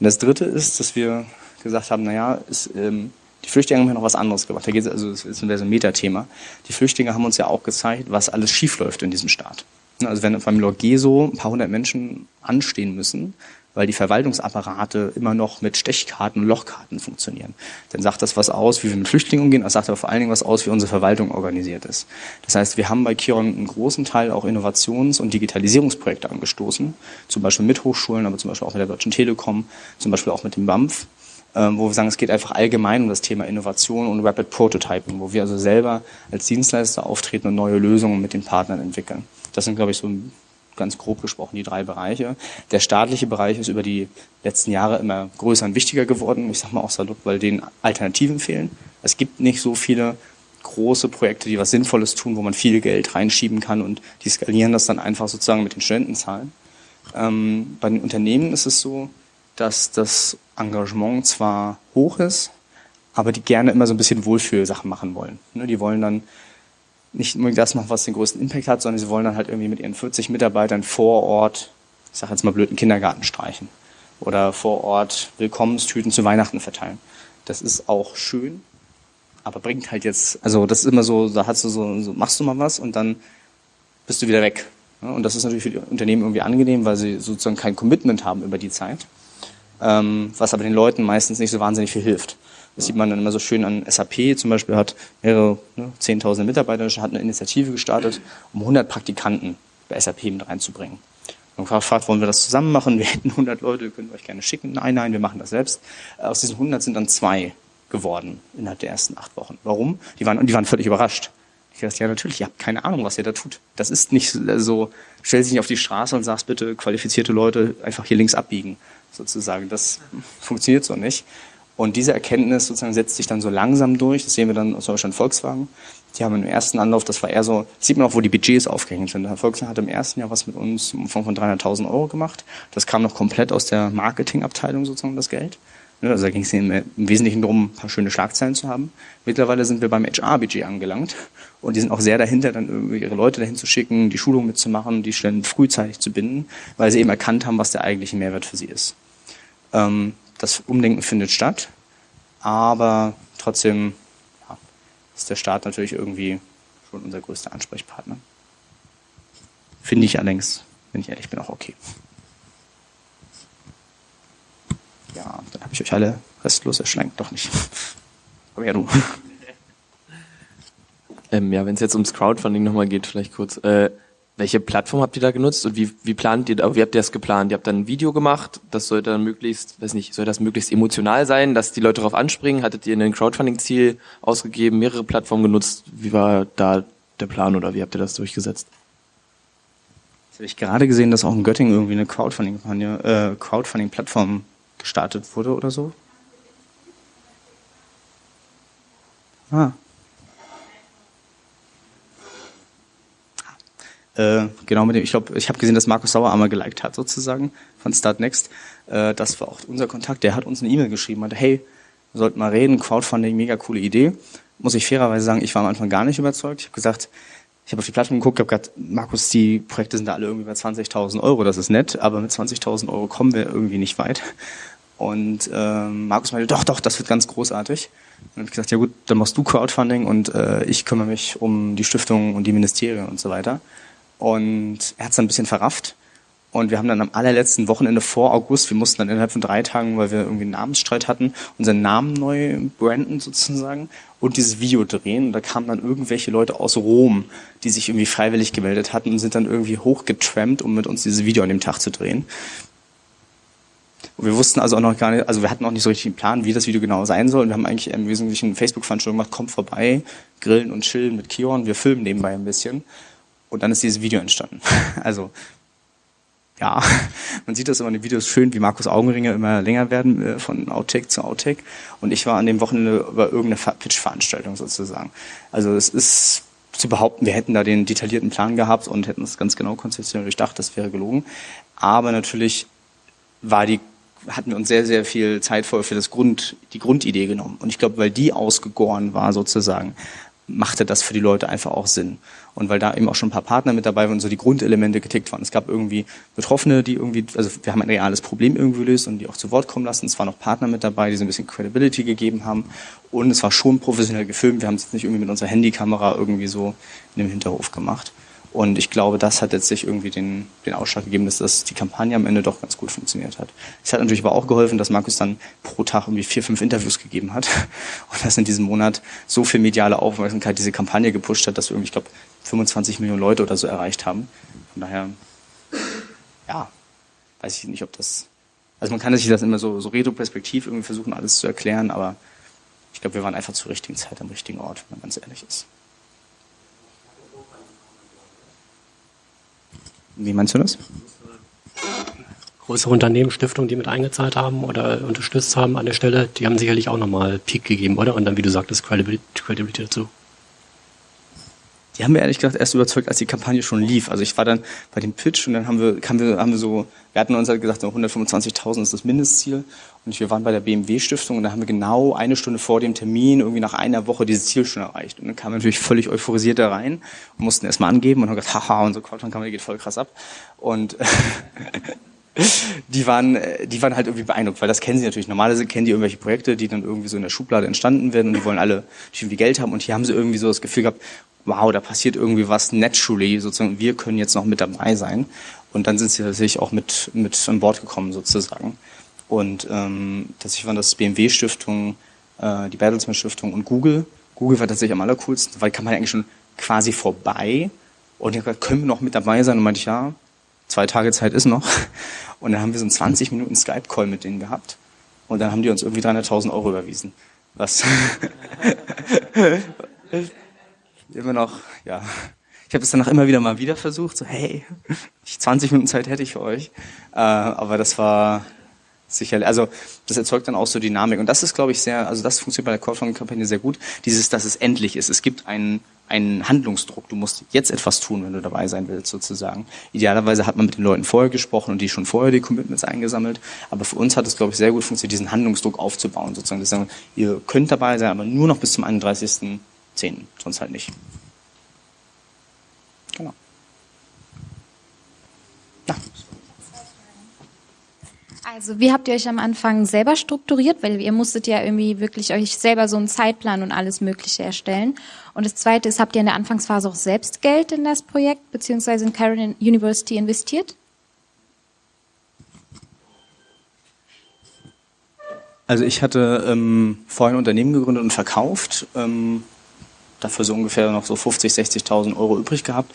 A: Und das Dritte ist, dass wir gesagt haben, naja, ist, ähm, die Flüchtlinge haben ja noch was anderes gemacht. Da geht es also, das ist ein Metathema. Die Flüchtlinge haben uns ja auch gezeigt, was alles schiefläuft in diesem Staat. Also wenn beim Lorgeso ein paar hundert Menschen anstehen müssen, weil die Verwaltungsapparate immer noch mit Stechkarten und Lochkarten funktionieren. Dann sagt das was aus, wie wir mit Flüchtlingen umgehen, das sagt aber vor allen Dingen was aus, wie unsere Verwaltung organisiert ist. Das heißt, wir haben bei Kiron einen großen Teil auch Innovations- und Digitalisierungsprojekte angestoßen, zum Beispiel mit Hochschulen, aber zum Beispiel auch mit der Deutschen Telekom, zum Beispiel auch mit dem BAMF, ähm, wo wir sagen, es geht einfach allgemein um das Thema Innovation und Rapid Prototyping, wo wir also selber als Dienstleister auftreten und neue Lösungen mit den Partnern entwickeln. Das sind, glaube ich, so ganz grob gesprochen die drei Bereiche. Der staatliche Bereich ist über die letzten Jahre immer größer und wichtiger geworden. Ich sage mal auch salopp, weil denen Alternativen fehlen. Es gibt nicht so viele große Projekte, die was Sinnvolles tun, wo man viel Geld reinschieben kann und die skalieren das dann einfach sozusagen mit den Studentenzahlen. Ähm, bei den Unternehmen ist es so, dass das Engagement zwar hoch ist, aber die gerne immer so ein bisschen Wohlfühlsachen machen wollen. Ne, die wollen dann nicht unbedingt das machen, was den größten Impact hat, sondern sie wollen dann halt irgendwie mit ihren 40 Mitarbeitern vor Ort, ich sage jetzt mal blöd, einen Kindergarten streichen oder vor Ort Willkommenstüten zu Weihnachten verteilen. Das ist auch schön, aber bringt halt jetzt, also das ist immer so, da hast du so, so machst du mal was und dann bist du wieder weg. Und das ist natürlich für die Unternehmen irgendwie angenehm, weil sie sozusagen kein Commitment haben über die Zeit, ähm, was aber den Leuten meistens nicht so wahnsinnig viel hilft. Das sieht man dann immer so schön an SAP zum Beispiel, hat mehrere ne, 10.000 Mitarbeiter, hat eine Initiative gestartet, um 100 Praktikanten bei SAP mit reinzubringen. Und gefragt, wollen wir das zusammen machen? Wir hätten 100 Leute, wir euch gerne schicken. Nein, nein, wir machen das selbst. Aus diesen 100 sind dann zwei geworden innerhalb der ersten acht Wochen. Warum? Die waren, und die waren völlig überrascht. Ich dachte, ja, natürlich, ihr habt keine Ahnung, was ihr da tut. Das ist nicht so, stell dich nicht auf die Straße und sagst bitte, qualifizierte Leute einfach hier links abbiegen, sozusagen. Das <laughs> funktioniert so nicht. Und diese Erkenntnis sozusagen setzt sich dann so langsam durch. Das sehen wir dann Beispiel an Volkswagen. Die haben im ersten Anlauf, das war eher so, sieht man auch, wo die Budgets aufgehängt sind. Volkswagen hat im ersten Jahr was mit uns im Umfang von 300.000 Euro gemacht. Das kam noch komplett aus der Marketingabteilung sozusagen, das Geld. Also da ging es im Wesentlichen darum, ein paar schöne Schlagzeilen zu haben. Mittlerweile sind wir beim HR-Budget angelangt und die sind auch sehr dahinter, dann ihre Leute dahin zu schicken, die Schulung mitzumachen, die Stellen frühzeitig zu binden, weil sie eben erkannt haben, was der eigentliche Mehrwert für sie ist. Ähm, das Umdenken findet statt, aber trotzdem ja, ist der Staat natürlich irgendwie schon unser größter Ansprechpartner. Finde ich allerdings, wenn ich ehrlich bin, auch okay. Ja, dann habe ich euch alle restlos erschlankt, doch nicht. <laughs> Aber ja, du. <laughs>
E: Ähm, ja, wenn es jetzt ums Crowdfunding nochmal geht, vielleicht kurz. Äh, welche Plattform habt ihr da genutzt und wie, wie plant ihr, wie habt ihr das geplant? Ihr habt dann ein Video gemacht, das soll dann möglichst, weiß nicht, soll das möglichst emotional sein, dass die Leute darauf anspringen? Hattet ihr ein Crowdfunding-Ziel ausgegeben, mehrere Plattformen genutzt? Wie war da der Plan oder wie habt ihr das durchgesetzt?
A: Jetzt habe ich gerade gesehen, dass auch in Göttingen irgendwie eine Crowdfunding-Plattform äh, Crowdfunding gestartet wurde oder so. Ah, Äh, genau mit dem, ich glaube, ich habe gesehen, dass Markus Sauer einmal geliked hat sozusagen von Start Next. Äh, das war auch unser Kontakt. Der hat uns eine E-Mail geschrieben, meinte, hey, wir sollten mal reden, Crowdfunding, mega coole Idee. Muss ich fairerweise sagen, ich war am Anfang gar nicht überzeugt. Ich habe gesagt, ich habe auf die Plattform geguckt, habe gesagt, Markus, die Projekte sind da alle irgendwie bei 20.000 Euro, das ist nett, aber mit 20.000 Euro kommen wir irgendwie nicht weit. Und äh, Markus meinte, doch, doch, das wird ganz großartig. Und dann habe ich gesagt, ja gut, dann machst du Crowdfunding und äh, ich kümmere mich um die Stiftung und die Ministerien und so weiter. Und er hat es dann ein bisschen verrafft. Und wir haben dann am allerletzten Wochenende vor August, wir mussten dann innerhalb von drei Tagen, weil wir irgendwie einen Namensstreit hatten, unseren Namen neu branden sozusagen und dieses Video drehen. Und da kamen dann irgendwelche Leute aus Rom, die sich irgendwie freiwillig gemeldet hatten und sind dann irgendwie hochgetrampt, um mit uns dieses Video an dem Tag zu drehen. Und wir wussten also auch noch gar nicht, also wir hatten auch nicht so richtig einen Plan, wie das Video genau sein soll. Und wir haben eigentlich im Wesentlichen Facebook-Veranstaltung gemacht, kommt vorbei, grillen und chillen mit Kion, wir filmen nebenbei ein bisschen. Und dann ist dieses Video entstanden. <laughs> Also ja, man sieht das immer in den Videos schön, wie Markus Augenringe immer länger werden äh, von Outtake zu Outtake. Und ich war an dem Wochenende über irgendeine Pitch-Veranstaltung sozusagen. Also es ist zu behaupten, wir hätten da den detaillierten Plan gehabt und hätten es ganz genau konzeptionell durchdacht, das wäre gelogen. Aber natürlich war die hatten wir uns sehr, sehr viel Zeit vorher für das Grund, die Grundidee genommen. Und ich glaube, weil die ausgegoren war sozusagen, machte das für die Leute einfach auch Sinn. Und weil da eben auch schon ein paar Partner mit dabei waren und so die Grundelemente getickt waren. Es gab irgendwie Betroffene, die irgendwie, also wir haben ein reales Problem irgendwie gelöst und die auch zu Wort kommen lassen. Es waren noch Partner mit dabei, die so ein bisschen Credibility gegeben haben. Und es war schon professionell gefilmt. Wir haben es jetzt nicht irgendwie mit unserer Handykamera irgendwie so in dem Hinterhof gemacht. Und ich glaube, das hat letztlich irgendwie den, den Ausschlag gegeben, dass das die Kampagne am Ende doch ganz gut funktioniert hat. Es hat natürlich aber auch geholfen, dass Markus dann pro Tag irgendwie vier, fünf Interviews gegeben hat <laughs> und dass in diesem Monat so viel mediale Aufmerksamkeit diese Kampagne gepusht hat, dass wir irgendwie, ich glaube, 25 Millionen Leute oder so erreicht haben. Von daher, ja, weiß ich nicht, ob das, also man kann sich das immer so, so retroperspektiv irgendwie versuchen, alles zu erklären, aber ich glaube, wir waren einfach zur richtigen Zeit am richtigen Ort, wenn man ganz ehrlich ist. Wie meinst du das?
G: Größere Unternehmen, Stiftungen, die mit eingezahlt haben oder unterstützt haben an der Stelle, die haben sicherlich auch nochmal Peak gegeben, oder? Und dann, wie du sagtest, Credibility, dazu.
A: Die haben wir ehrlich gesagt erst überzeugt, als die Kampagne schon lief. Also ich war dann bei dem Pitch und dann haben wir, haben wir, haben wir so, wir hatten uns halt gesagt, 125.000 ist das Mindestziel. Und wir waren bei der BMW-Stiftung und da haben wir genau eine Stunde vor dem Termin, irgendwie nach einer Woche, dieses Ziel schon erreicht. Und dann kamen wir natürlich völlig euphorisiert da rein und mussten erstmal angeben und haben gesagt, haha, unsere Crowdfunding-Kampagne geht voll krass ab. Und <laughs> die waren, die waren halt irgendwie beeindruckt, weil das kennen sie natürlich. Normalerweise kennen die irgendwelche Projekte, die dann irgendwie so in der Schublade entstanden werden und die wollen alle irgendwie Geld haben. Und hier haben sie irgendwie so das Gefühl gehabt, wow, da passiert irgendwie was naturally, sozusagen, wir können jetzt noch mit dabei sein. Und dann sind sie tatsächlich auch mit, mit an Bord gekommen, sozusagen. Und ähm, tatsächlich waren das BMW-Stiftung, äh, die Bertelsmann Stiftung und Google. Google war tatsächlich am allercoolsten, weil die Kampagne eigentlich schon quasi vorbei. Und ich habe gesagt, können wir noch mit dabei sein? Und meinte ich, ja, zwei Tage Zeit ist noch. <laughs> Und dann haben wir so einen 20 Minuten Skype-Call mit denen gehabt. Und dann haben die uns irgendwie 300.000 Euro überwiesen. Was <laughs> <laughs> immer noch, ja. <laughs> Ich habe es danach immer wieder mal wieder versucht, so hey, 20 Minuten Zeit hätte ich für euch. Äh, aber das war sicherlich, also das erzeugt dann auch so Dynamik. Und das ist, glaube ich, sehr, also das funktioniert bei der Crowdfunding-Kampagne sehr gut. Dieses, dass es endlich ist. Es gibt einen, einen Handlungsdruck. Du musst jetzt etwas tun, wenn du dabei sein willst, sozusagen. Idealerweise hat man mit den Leuten vorher gesprochen und die schon vorher die Commitments eingesammelt. Aber für uns hat es, glaube ich, sehr gut funktioniert, diesen Handlungsdruck aufzubauen, sozusagen. Dass sagen, ihr könnt dabei sein, aber nur noch bis zum 31 zehn, sonst halt nicht. Genau.
H: Ja. Also wie habt ihr euch am Anfang selber strukturiert? Weil ihr musstet ja irgendwie wirklich euch selber so einen Zeitplan und alles Mögliche erstellen. Und das Zweite ist, habt ihr in der Anfangsphase auch selbst Geld in das Projekt beziehungsweise in Carolina University investiert?
A: Also ich hatte ähm, vorher ein Unternehmen gegründet und verkauft, ähm, dafür so ungefähr noch so 50, 60.000 Euro übrig gehabt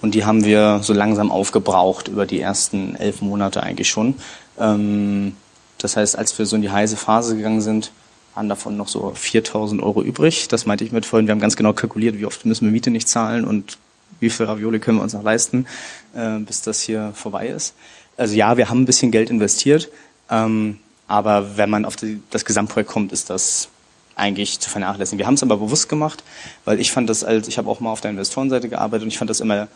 A: und die haben wir so langsam aufgebraucht über die ersten elf Monate eigentlich schon. Ähm, das heißt, als wir so in die heiße Phase gegangen sind, waren davon noch so 4.000 Euro übrig. Das meinte ich mit vorhin, wir haben ganz genau kalkuliert, wie oft müssen wir Miete nicht zahlen und wie viel Ravioli können wir uns noch leisten, äh, bis das hier vorbei ist. Also ja, wir haben ein bisschen Geld investiert. Ähm, aber wenn man auf die, das Gesamtprojekt kommt, ist das eigentlich zu vernachlässigen. Wir haben es aber bewusst gemacht, weil ich fand das als, ich habe auch mal auf der Investorenseite gearbeitet und ich fand das immer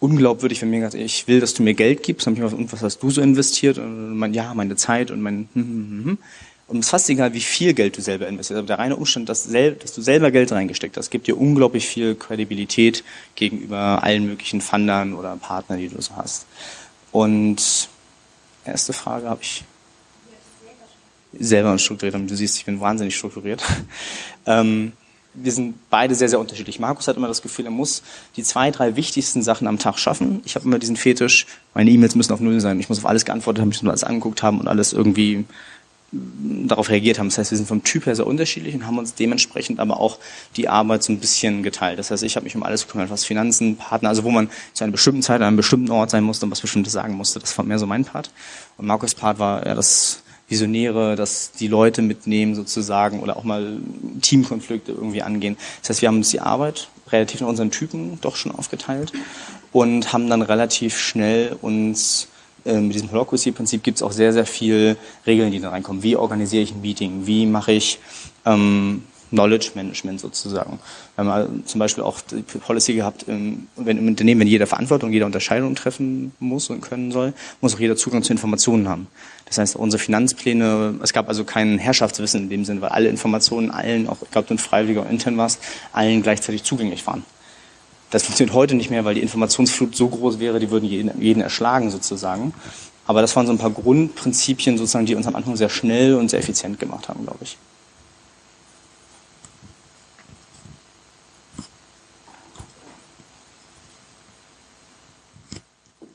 A: unglaubwürdig, wenn mir gesagt, ich will, dass du mir Geld gibst, habe ich gesagt, was hast du so investiert? Und man, ja, meine Zeit und mein, hm, hm, hm, hm. Und es ist fast egal, wie viel Geld du selber investierst. Aber der reine Umstand, dass, dass du selber Geld reingesteckt hast, gibt dir unglaublich viel Kredibilität gegenüber allen möglichen Fundern oder Partnern, die du so hast. Und erste Frage habe ich selber strukturiert haben. Du siehst, ich bin wahnsinnig strukturiert. <laughs> ähm, wir sind beide sehr, sehr unterschiedlich. Markus hat immer das Gefühl, er muss die zwei, drei wichtigsten Sachen am Tag schaffen. Ich habe immer diesen Fetisch, meine E-Mails müssen auf Null sein. Ich muss auf alles geantwortet haben, ich muss alles angeguckt haben und alles irgendwie mm, darauf reagiert haben. Das heißt, wir sind vom Typ her sehr unterschiedlich und haben uns dementsprechend aber auch die Arbeit so ein bisschen geteilt. Das heißt, ich habe mich um alles gekümmert, was Finanzen, Partner, also wo man zu einer bestimmten Zeit an einem bestimmten Ort sein musste und was Bestimmtes sagen musste. Das war mehr so mein Part. Und Markus' Part war ja das Visionäre, dass die Leute mitnehmen sozusagen oder auch mal Teamkonflikte irgendwie angehen. Das heißt, wir haben uns die Arbeit relativ in unseren Typen doch schon aufgeteilt und haben dann relativ schnell uns äh, mit diesem Holocracy-Prinzip gibt es auch sehr, sehr viel Regeln, die da reinkommen. Wie organisiere ich ein Meeting? Wie mache ich ähm, Knowledge Management sozusagen. Wir haben zum Beispiel auch die Policy gehabt, wenn im Unternehmen, wenn jeder Verantwortung, jeder Unterscheidung treffen muss und können soll, muss auch jeder Zugang zu Informationen haben. Das heißt, unsere Finanzpläne, es gab also kein Herrschaftswissen in dem Sinne, weil alle Informationen allen, auch ich glaube, du ein Freiwilliger oder intern warst, allen gleichzeitig zugänglich waren. Das funktioniert heute nicht mehr, weil die Informationsflut so groß wäre, die würden jeden, jeden erschlagen sozusagen. Aber das waren so ein paar Grundprinzipien sozusagen, die uns am Anfang sehr schnell und sehr effizient gemacht haben, glaube ich.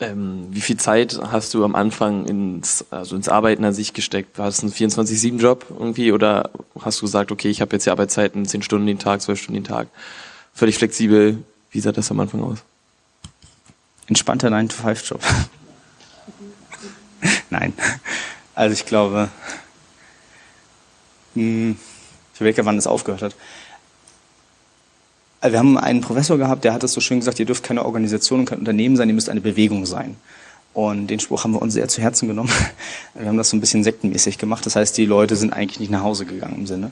E: Ähm, wie viel Zeit hast du am Anfang ins, also ins Arbeiten an sich gesteckt? War es ein 24-7-Job irgendwie oder hast du gesagt, okay, ich habe jetzt die Arbeitszeiten 10 Stunden den Tag, 12 Stunden den Tag, völlig flexibel? Wie sah das am Anfang aus?
A: Entspannter 9-to-5-Job. <laughs> Nein. Also ich glaube, hm, ich überlege, wann das aufgehört hat. Wir haben einen Professor gehabt, der hat das so schön gesagt, ihr dürft keine Organisation und kein Unternehmen sein, ihr müsst eine Bewegung sein. Und den Spruch haben wir uns sehr zu Herzen genommen. <laughs> Wir haben das so ein bisschen sektenmäßig gemacht. Das heißt, die Leute sind eigentlich nicht nach Hause gegangen im Sinne,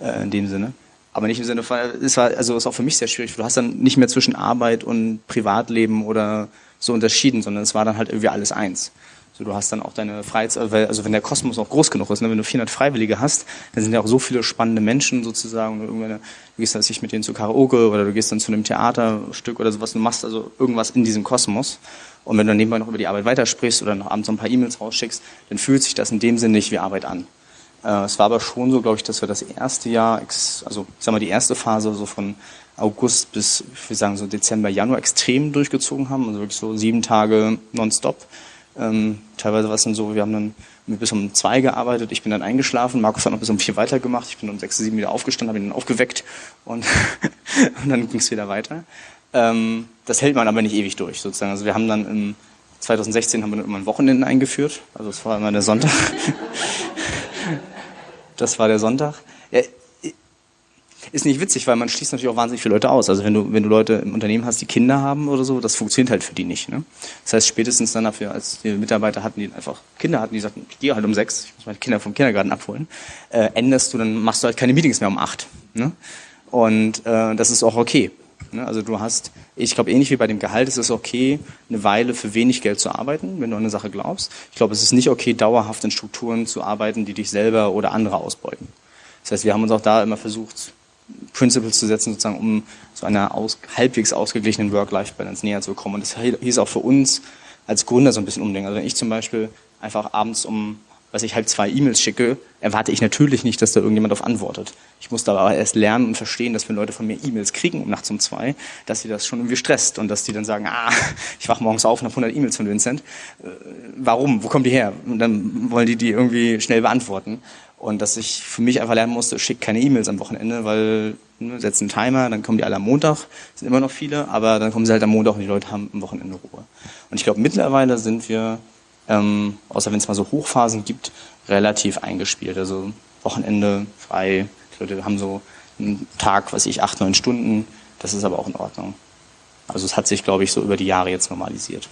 A: äh, in dem Sinne. Aber nicht im Sinne von, es war, also es ist auch für mich sehr schwierig. Du hast dann nicht mehr zwischen Arbeit und Privatleben oder so unterschieden, sondern es war dann halt irgendwie alles eins. So, du hast dann auch deine Freizeit, also wenn der Kosmos auch groß genug ist, ne, wenn du 400 Freiwillige hast, dann sind ja auch so viele spannende Menschen sozusagen. Du, du gehst dann nicht mit denen zu Karaoke oder du gehst dann zu einem Theaterstück oder sowas. Du machst also irgendwas in diesem Kosmos. Und wenn du dann nebenbei noch über die Arbeit weitersprichst oder noch abends so ein paar E-Mails rausschickst, dann fühlt sich das in dem Sinne nicht wie Arbeit an. Äh, es war aber schon so, glaube ich, dass wir das erste Jahr, also ich sag mal die erste Phase so von August bis, ich würde sagen so Dezember, Januar extrem durchgezogen haben. Also wirklich so sieben Tage nonstop. Ähm, teilweise war es dann so, wir haben dann bis um zwei gearbeitet, ich bin dann eingeschlafen, Markus hat noch bis um vier weitergemacht, ich bin um sechs, sieben wieder aufgestanden, habe ihn dann aufgeweckt und, <laughs> und dann ging es wieder weiter. Ähm, das hält man aber nicht ewig durch, sozusagen. Also wir haben dann im 2016 haben wir dann immer ein Wochenende eingeführt, also es war immer der Sonntag. <laughs> das war der Sonntag. Ja, ist nicht witzig, weil man schließt natürlich auch wahnsinnig viele Leute aus. Also wenn du, wenn du Leute im Unternehmen hast, die Kinder haben oder so, das funktioniert halt für die nicht. Ne? Das heißt, spätestens dann dafür, als die Mitarbeiter hatten, die einfach Kinder hatten, die sagten, ich gehe halt um sechs, ich muss meine Kinder vom Kindergarten abholen, äh, änderst du, dann machst du halt keine Meetings mehr um acht. Ne? Und äh, das ist auch okay. Ne? Also du hast, ich glaube, ähnlich wie bei dem Gehalt ist es okay, eine Weile für wenig Geld zu arbeiten, wenn du an eine Sache glaubst. Ich glaube, es ist nicht okay, dauerhaft in Strukturen zu arbeiten, die dich selber oder andere ausbeuten. Das heißt, wir haben uns auch da immer versucht, Principles zu setzen, sozusagen, um zu einer aus, halbwegs ausgeglichenen Work-Life-Balance näher zu kommen. Und das hieß auch für uns als Gründer so ein bisschen umdenken. Also wenn ich zum Beispiel einfach abends um was ich halb zwei E-Mails schicke, erwarte ich natürlich nicht, dass da irgendjemand auf antwortet. Ich muss da aber erst lernen und verstehen, dass wenn Leute von mir E-Mails kriegen um nachts um zwei, dass sie das schon irgendwie stresst und dass die dann sagen, ah, ich wach morgens auf und habe 100 E-Mails von Vincent. Äh, warum? Wo kommen die her? Und dann wollen die die irgendwie schnell beantworten. Und dass ich für mich einfach lernen musste, schick keine E-Mails am Wochenende, weil ne, setzt einen Timer, dann kommen die alle am Montag, sind immer noch viele, aber dann kommen sie halt am Montag und die Leute haben am Wochenende Ruhe. Und ich glaube, mittlerweile sind wir, ähm, außer wenn es mal so Hochphasen gibt, relativ eingespielt. Also Wochenende frei, die Leute haben so einen Tag, was ich, acht, neun Stunden, das ist aber auch in Ordnung. Also es hat sich, glaube ich, so über die Jahre jetzt normalisiert.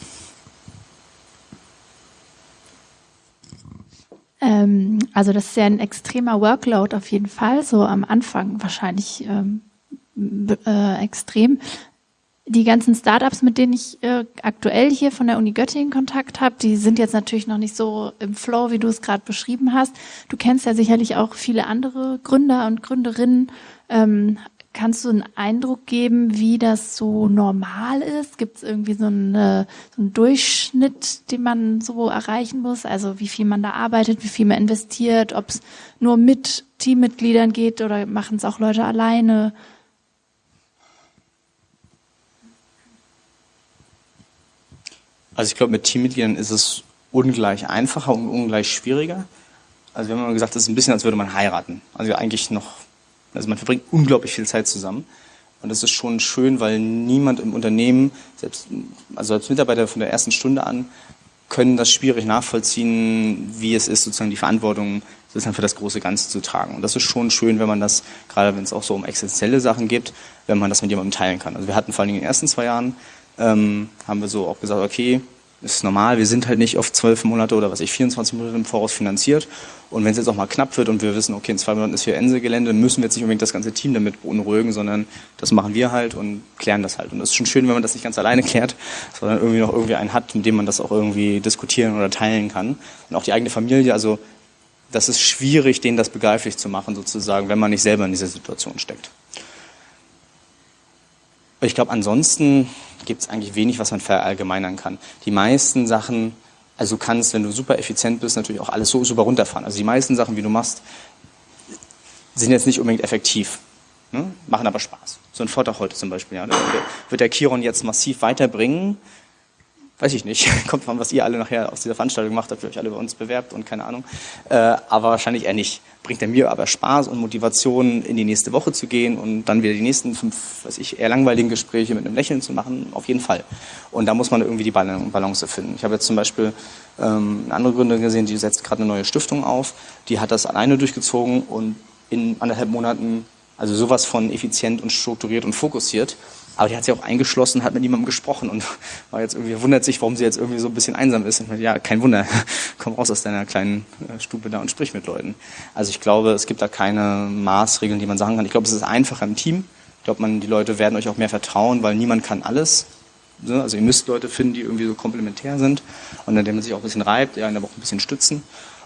D: Ähm, also das ist ja ein extremer Workload auf jeden Fall, so am Anfang wahrscheinlich ähm, äh, extrem. Die ganzen Startups, mit denen ich äh, aktuell hier von der Uni Göttingen Kontakt habe, die sind jetzt natürlich noch nicht so im Flow, wie du es gerade beschrieben hast. Du kennst ja sicherlich auch viele andere Gründer und Gründerinnen. Ähm, Kannst du einen Eindruck geben, wie das so normal ist? Gibt es irgendwie so, eine, so einen Durchschnitt, den man so erreichen muss? Also wie viel man da arbeitet, wie viel man investiert, ob es nur mit Teammitgliedern geht oder machen es auch Leute alleine?
A: Also ich glaube, mit Teammitgliedern ist es ungleich einfacher und ungleich schwieriger. Also wir haben immer gesagt, es ist ein bisschen, als würde man heiraten. Also eigentlich noch also man verbringt unglaublich viel Zeit zusammen. Und das ist schon schön, weil niemand im Unternehmen, selbst, also als Mitarbeiter von der ersten Stunde an, können das schwierig nachvollziehen, wie es ist, sozusagen die Verantwortung sozusagen für das große Ganze zu tragen. Und das ist schon schön, wenn man das, gerade wenn es auch so um existenzielle Sachen geht, wenn man das mit jemandem teilen kann. Also wir hatten vor allem in den ersten zwei Jahren, ähm, haben wir so auch gesagt, okay, ist normal, wir sind halt nicht auf zwölf Monate oder was ich, 24 Monate im Voraus finanziert. Und wenn es jetzt auch mal knapp wird und wir wissen, okay, in zwei Monaten ist hier Inselgelände, dann müssen wir jetzt nicht unbedingt das ganze Team damit beunruhigen, sondern das machen wir halt und klären das halt. Und das ist schon schön, wenn man das nicht ganz alleine klärt, sondern irgendwie noch irgendwie einen hat, mit dem man das auch irgendwie diskutieren oder teilen kann. Und auch die eigene Familie, also das ist schwierig, denen das begreiflich zu machen, sozusagen, wenn man nicht selber in dieser Situation steckt. Ich glaube, ansonsten gibt es eigentlich wenig, was man verallgemeinern kann. Die meisten Sachen, also du kannst, wenn du super effizient bist, natürlich auch alles so super runterfahren. Also die meisten Sachen, wie du machst, sind jetzt nicht unbedingt effektiv, ne? machen aber Spaß. So ein Vortrag heute zum Beispiel, ja, wird der Chiron jetzt massiv weiterbringen, weiß ich nicht, <laughs> kommt von was ihr alle nachher aus dieser Veranstaltung macht, dafür euch alle bei uns bewerbt und keine Ahnung, äh, aber wahrscheinlich eher nicht. Bringt er mir aber Spaß und Motivation, in die nächste Woche zu gehen und dann wieder die nächsten fünf, weiß ich, eher langweiligen Gespräche mit einem Lächeln zu machen, auf jeden Fall. Und da muss man irgendwie die Balance finden. Ich habe jetzt zum Beispiel ähm, eine andere Gründe gesehen, die setzt gerade eine neue Stiftung auf, die hat das alleine durchgezogen und in anderthalb Monaten also sowas von effizient und strukturiert und fokussiert. Aber die hat sich auch eingeschlossen, hat mit niemandem gesprochen und war jetzt irgendwie, wundert sich, warum sie jetzt irgendwie so ein bisschen einsam ist. Und meinte, ja, kein Wunder, <laughs> komm raus aus deiner kleinen äh, Stube da und sprich mit Leuten. Also ich glaube, es gibt da keine Maßregeln, die man sagen kann. Ich glaube, es ist einfacher im Team. Ich glaube, man, die Leute werden euch auch mehr vertrauen, weil niemand kann alles. Also ihr müsst Leute finden, die irgendwie so komplementär sind und an denen man sich auch ein bisschen reibt, ja, aber auch ein bisschen stützen.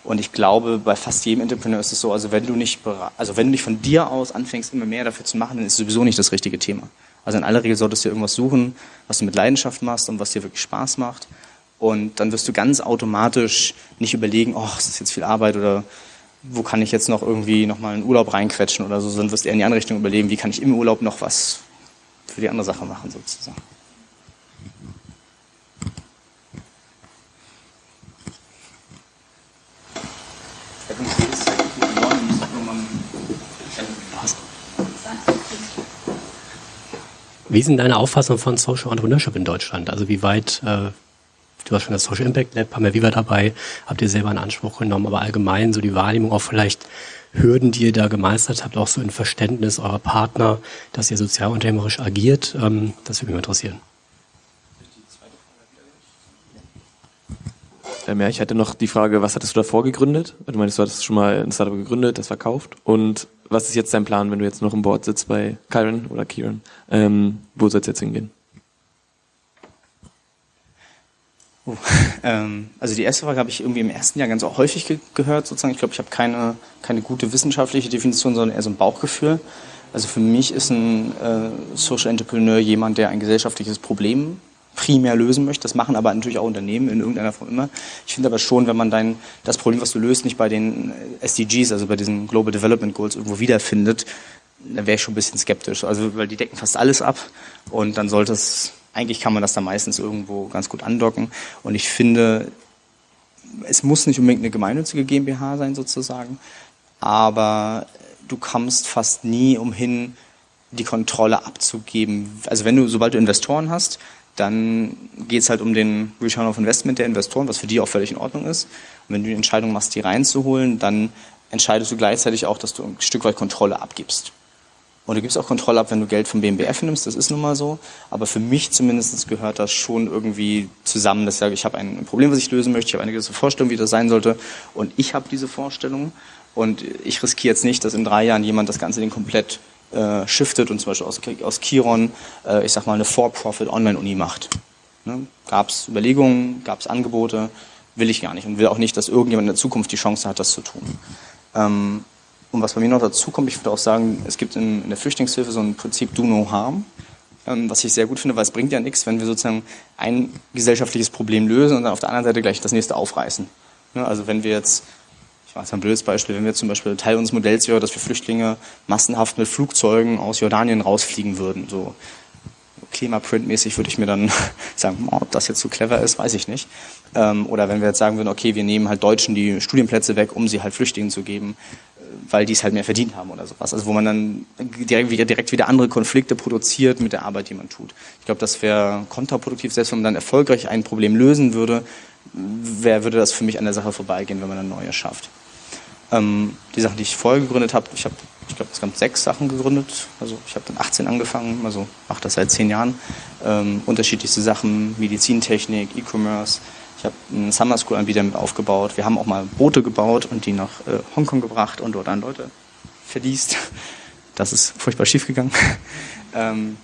A: Und ich glaube, bei fast jedem Entrepreneur ist es so, also wenn du nicht, also wenn du nicht von dir aus anfängst, immer mehr dafür zu machen, dann ist es sowieso nicht das richtige Thema. Also in aller Regel solltest du irgendwas suchen, was du mit Leidenschaft machst und was dir wirklich Spaß macht. Und dann wirst du ganz automatisch nicht überlegen, oh, ist das jetzt viel Arbeit oder wo kann ich jetzt noch irgendwie nochmal einen Urlaub reinquetschen oder so, sondern wirst eher in die andere Richtung überlegen, wie kann ich im Urlaub noch was für die andere Sache machen sozusagen.
G: Wie denn deine Auffassung von Social Entrepreneurship in Deutschland? Also wie weit, äh, du hast schon das Social Impact Lab, haben wir Viva dabei, habt ihr selber in Anspruch genommen, aber allgemein so die Wahrnehmung auch vielleicht Hürden, die ihr da gemeistert habt, auch so in Verständnis eurer Partner, dass ihr sozialunternehmerisch agiert, ähm, das würde mich interessieren.
E: Ähm, ja, ich hatte noch die Frage, was hattest du davor gegründet? Du meinst, du hattest schon mal ein Startup gegründet, das verkauft. Und was ist jetzt dein Plan, wenn du jetzt noch im Board sitzt bei Kyron oder Kieran? Ähm, wo soll es jetzt hingehen?
A: Oh, <laughs> ähm, also die erste Frage habe ich irgendwie im ersten Jahr ganz häufig ge gehört, sozusagen. Ich glaube, ich habe keine, keine gute wissenschaftliche Definition, sondern eher so ein Bauchgefühl. Also für mich ist ein äh, Social Entrepreneur jemand, der ein gesellschaftliches Problem primär lösen möchte. Das machen aber natürlich auch Unternehmen in irgendeiner Form immer. Ich finde aber schon, wenn man dein, das Problem, was du löst, nicht bei den SDGs, also bei diesen Global Development Goals irgendwo wiederfindet, dann wäre ich schon ein bisschen skeptisch. Also, weil die decken fast alles ab und dann sollte es, eigentlich kann man das da meistens irgendwo ganz gut andocken. Und ich finde, es muss nicht unbedingt eine gemeinnützige GmbH sein sozusagen, aber du kommst fast nie umhin, die Kontrolle abzugeben. Also wenn du, sobald du Investoren hast, dann geht es halt um den Return of Investment der Investoren, was für die auch völlig in Ordnung ist. Und wenn du die Entscheidung machst, die reinzuholen, dann entscheidest du gleichzeitig auch, dass du ein Stück weit Kontrolle abgibst. Und du gibst auch Kontrolle ab, wenn du Geld vom BMBF nimmst, das ist nun mal so. Aber für mich zumindest gehört das schon irgendwie zusammen, dass ich sage, ich habe ein Problem, was ich lösen möchte, ich habe eine gewisse Vorstellung, wie das sein sollte. Und ich habe diese Vorstellung. Und ich riskiere jetzt nicht, dass in drei Jahren jemand das Ganze den komplett äh, shiftet und zum Beispiel aus, aus Chiron, äh, ich sag mal, eine For-Profit Online-Uni macht. Ne? Gab es Überlegungen, gab es Angebote, will ich gar nicht und will auch nicht, dass irgendjemand in der Zukunft die Chance hat, das zu tun. Ähm, und was bei mir noch dazu kommt, ich würde auch sagen, es gibt in, in der Flüchtlingshilfe so ein Prinzip Do No Harm, ähm, was ich sehr gut finde, weil es bringt ja nichts, wenn wir sozusagen ein gesellschaftliches Problem lösen und dann auf der anderen Seite gleich das nächste aufreißen. Ne? Also wenn wir jetzt weiß ein blödes Beispiel, wenn wir zum Beispiel Teil unseres Modells wäre, dass wir Flüchtlinge massenhaft mit Flugzeugen aus Jordanien rausfliegen würden, so Klimaprint-mäßig würde ich mir dann <laughs> sagen, ob das jetzt so clever ist, weiß ich nicht. Ähm, oder wenn wir jetzt sagen würden, okay, wir nehmen halt Deutschen die Studienplätze weg, um sie halt Flüchtlingen zu geben, äh, weil die es halt mehr verdient haben oder sowas. Also wo man dann direkt wieder, direkt wieder andere Konflikte produziert mit der Arbeit, die man tut. Ich glaube, das wäre kontraproduktiv, selbst wenn man dann erfolgreich ein Problem lösen würde, wer würde das für mich an der Sache vorbeigehen, wenn man ein neues schafft. Ähm, die Sachen, die ich vorher gegründet habe, ich habe, ich glaube, insgesamt sechs Sachen gegründet. Also ich habe dann 18 angefangen, also mache das seit zehn Jahren. Ähm, unterschiedlichste Sachen, Medizintechnik, E-Commerce. Ich habe einen Summer School Anbieter mit aufgebaut. Wir haben auch mal Boote gebaut und die nach äh, Hongkong gebracht und dort an Leute verliest. Das ist furchtbar schief gegangen. <laughs> ähm,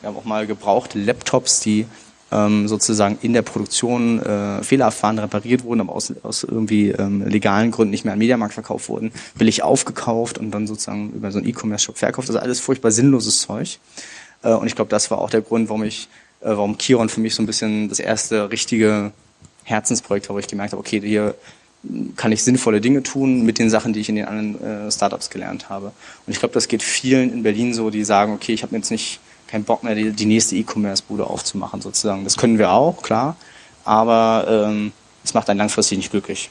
A: wir haben auch mal gebrauchte Laptops, die ähm, sozusagen in der Produktion äh, fehlererfahren repariert wurden, aber aus, aus irgendwie ähm, legalen Gründen nicht mehr an Mediamarkt verkauft wurden, billig aufgekauft und dann sozusagen über so einen E-Commerce-Shop verkauft. Also alles furchtbar sinnloses Zeug. Äh, und ich glaube, das war auch der Grund, warum ich, äh, warum Kiron für mich so ein bisschen das erste richtige Herzensprojekt war, wo ich gemerkt habe, okay, hier kann ich sinnvolle Dinge tun mit den Sachen, die ich in den anderen äh, Startups gelernt habe. Und ich glaube, das geht vielen in Berlin so, die sagen, okay, ich habe jetzt nicht keinen Bock mehr, die, die nächste E-Commerce-Bude aufzumachen sozusagen. Das können wir auch, klar, aber ähm, es macht einen langfristig nicht glücklich.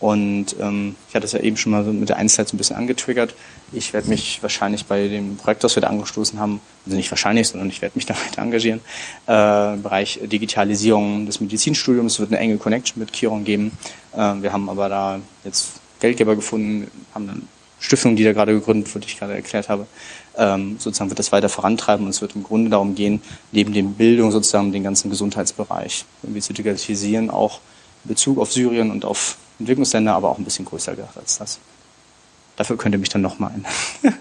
A: Und ähm, ich hatte es ja eben schon mal mit der Einzelheit so ein bisschen angetriggert. Ich werde mich wahrscheinlich bei dem Projekt, das wir da angestoßen haben, also nicht wahrscheinlich, sondern ich werde mich <laughs> da weiter engagieren, äh, im Bereich Digitalisierung des Medizinstudiums. Wird eine enge Connection mit Chiron geben. Äh, wir haben aber da jetzt Geldgeber gefunden, haben dann Stiftung, die da gerade gegründet wird, die ich gerade erklärt habe, ähm, sozusagen wird das weiter vorantreiben und es wird im Grunde darum gehen, neben dem Bildung sozusagen den ganzen Gesundheitsbereich irgendwie zu digitalisieren, auch in Bezug auf Syrien und auf Entwicklungsländer, aber auch ein bisschen größer gedacht als das. Dafür könnt ihr mich dann nochmal ein. <laughs>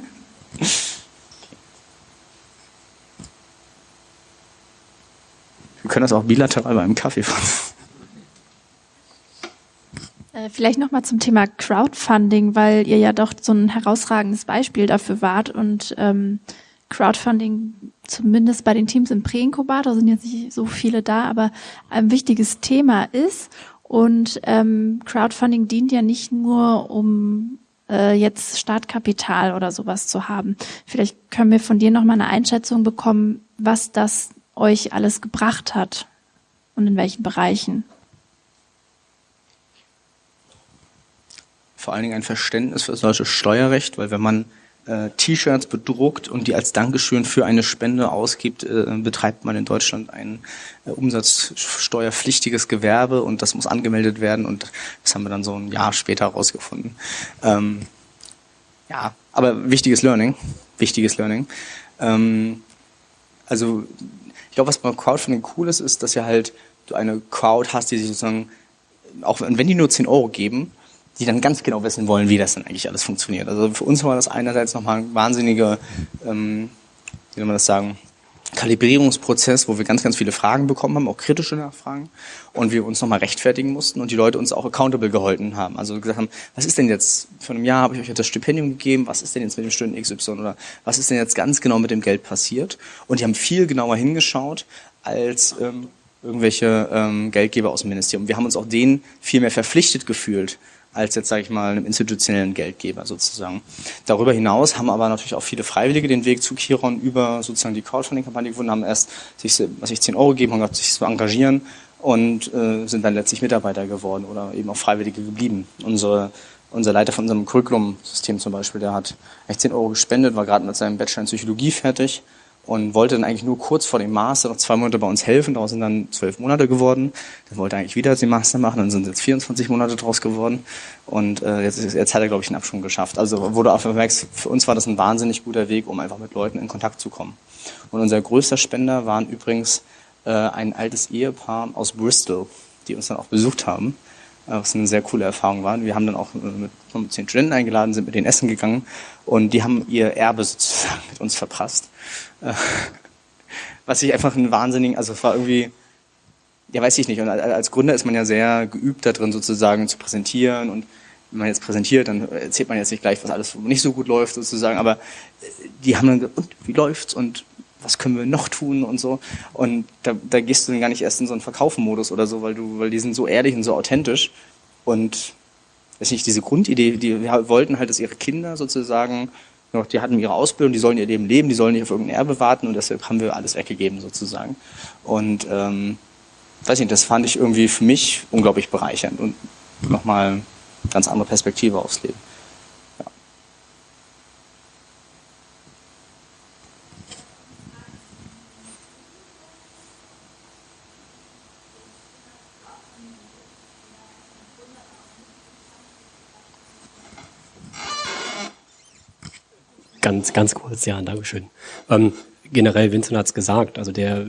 A: Wir können das auch bilateral beim Kaffee fahren.
D: Äh, vielleicht nochmal zum Thema Crowdfunding, weil ihr ja doch so ein herausragendes Beispiel dafür wart und ähm, Crowdfunding zumindest bei den Teams im Präinkubator sind jetzt nicht so viele da, aber ein wichtiges Thema ist und ähm, Crowdfunding dient ja nicht nur um äh, jetzt Startkapital oder sowas zu haben. Vielleicht können wir von dir nochmal eine Einschätzung bekommen, was das euch alles gebracht hat und in welchen Bereichen.
A: Vor allen Dingen ein Verständnis für solches Steuerrecht, weil wenn man äh, T-Shirts bedruckt und die als Dankeschön für eine Spende ausgibt, äh, betreibt man in Deutschland ein äh, umsatzsteuerpflichtiges Gewerbe und das muss angemeldet werden und das haben wir dann so ein Jahr später herausgefunden. Ähm, ja, aber wichtiges Learning, wichtiges Learning. Ähm, also ich glaube, was bei Crowdfunding cool ist, ist, dass ihr halt du eine Crowd hast, die sich sozusagen, auch wenn die nur 10 Euro geben, die dann ganz genau wissen wollen, wie das denn eigentlich alles funktioniert. Also für uns war das einerseits nochmal ein wahnsinniger, ähm, wie soll man das sagen, Kalibrierungsprozess, wo wir ganz, ganz viele Fragen bekommen haben, auch kritische Nachfragen, und wir uns nochmal rechtfertigen mussten und die Leute uns auch accountable gehalten haben. Also gesagt haben, was ist denn jetzt, vor einem Jahr habe ich euch das Stipendium gegeben, was ist denn jetzt mit dem Stunden XY oder was ist denn jetzt ganz genau mit dem Geld passiert? Und die haben viel genauer hingeschaut, als ähm, irgendwelche ähm, Geldgeber aus dem Ministerium. Wir haben uns auch denen viel mehr verpflichtet gefühlt, als jetzt, sage ich mal, einem institutionellen Geldgeber sozusagen. Darüber hinaus haben aber natürlich auch viele Freiwillige den Weg zu Kiron über sozusagen die Crowdfunding-Kampagne gefunden, haben erst sich, was ich 10 Euro gegeben, haben sich zu engagieren und äh, sind dann letztlich Mitarbeiter geworden oder eben auch Freiwillige geblieben. Unsere, unser Leiter von unserem Curriculum-System zum Beispiel, der hat echt 10 Euro gespendet, war gerade mit seinem Bachelor in Psychologie fertig und wollte dann eigentlich nur kurz vor dem Master noch zwei Monate bei uns helfen. Daraus sind dann zwölf Monate geworden. Dann wollte er eigentlich wieder den Master machen, dann sind jetzt 24 Monate draus geworden. Und äh, jetzt, jetzt hat er, glaube ich, einen Abschwung geschafft. Also wurde auch vermerkt, für uns war das ein wahnsinnig guter Weg, um einfach mit Leuten in Kontakt zu kommen. Und unser größter Spender waren übrigens äh, ein altes Ehepaar aus Bristol, die uns dann auch besucht haben was eine sehr coole Erfahrung war. Wir haben dann auch mit, mit zehn Studenten eingeladen, sind mit denen essen gegangen und die haben ihr Erbe sozusagen <laughs> mit uns verprasst. Äh, <laughs> was ich einfach einen wahnsinnigen, also es war irgendwie, ja weiß ich nicht, und als Gründer ist man ja sehr geübt darin sozusagen zu präsentieren. Und wenn man jetzt präsentiert, dann erzählt man jetzt nicht gleich, was alles nicht so gut läuft sozusagen, aber die haben dann gesagt, und wie läuft's? Und was können wir noch tun? Und so. Und da, da gehst du dann gar nicht erst in so einen Verkaufenmodus oder so, weil du, weil die sind so ehrlich und so authentisch. Und weiß nicht, diese Grundidee, die wollten halt, dass ihre Kinder sozusagen noch, die hatten ihre Ausbildung, die sollen ihr Leben leben, die sollen nicht auf irgendein Erbe warten und deshalb haben wir alles weggegeben sozusagen. Und ähm, weiß nicht, das fand ich irgendwie für mich unglaublich bereichernd und nochmal ganz andere Perspektive aufs Leben.
G: Ganz, ganz kurz, ja, Dankeschön. Ähm, generell, Vincent hat es gesagt, also der,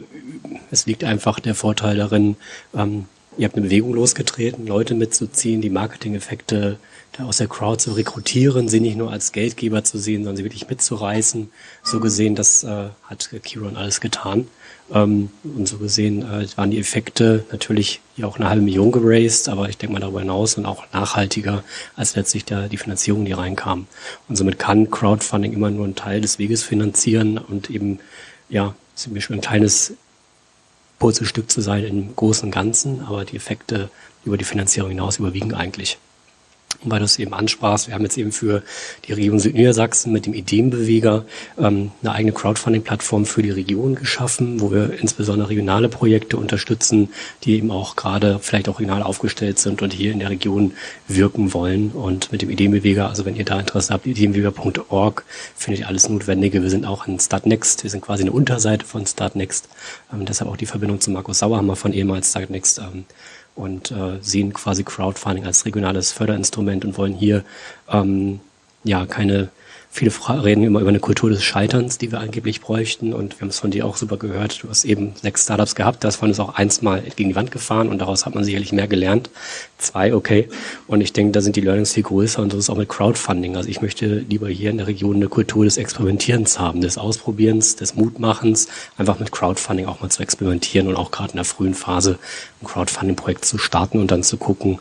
G: es liegt einfach der Vorteil darin, ähm, ihr habt eine Bewegung losgetreten, Leute mitzuziehen, die Marketing-Effekte aus der Crowd zu rekrutieren, sie nicht nur als Geldgeber zu sehen, sondern sie wirklich mitzureißen. So gesehen, das äh, hat Kiron alles getan. Ähm, und so gesehen äh, waren die Effekte natürlich ja auch eine halbe Million geraced, aber ich denke mal darüber hinaus und auch nachhaltiger als letztlich der, die Finanzierung, die reinkam. Und somit kann Crowdfunding immer nur einen Teil des Weges finanzieren und eben, ja, schon ein kleines Puzzlestück zu sein im großen Ganzen, aber die Effekte über die Finanzierung hinaus überwiegen eigentlich weil du es eben ansprachst, wir haben jetzt eben für die Region Südniedersachsen mit dem Ideenbeweger ähm, eine eigene Crowdfunding-Plattform für die Region geschaffen, wo wir insbesondere regionale Projekte unterstützen, die eben auch gerade vielleicht auch regional aufgestellt sind und hier in der Region wirken wollen. Und mit dem Ideenbeweger, also wenn ihr da Interesse habt, ideenbeweger.org, findet ihr alles Notwendige. Wir sind auch in Startnext, wir sind quasi eine Unterseite von Startnext. Ähm, deshalb auch die Verbindung zu Markus Sauerhammer von ehemals Startnext. Ähm, und äh, sehen quasi Crowdfunding als regionales Förderinstrument und wollen hier ähm, ja keine Viele reden immer über eine Kultur des Scheiterns, die wir angeblich bräuchten. Und wir haben es von dir auch super gehört. Du hast eben sechs Startups gehabt. Davon ist auch eins mal gegen die Wand gefahren und daraus hat man sicherlich mehr gelernt. Zwei, okay. Und ich denke, da sind die Learnings viel größer und so ist auch mit Crowdfunding. Also ich möchte lieber hier in der Region eine Kultur des Experimentierens haben, des Ausprobierens, des Mutmachens, einfach mit Crowdfunding auch mal zu experimentieren und auch gerade in der frühen Phase ein Crowdfunding-Projekt zu starten und dann zu gucken,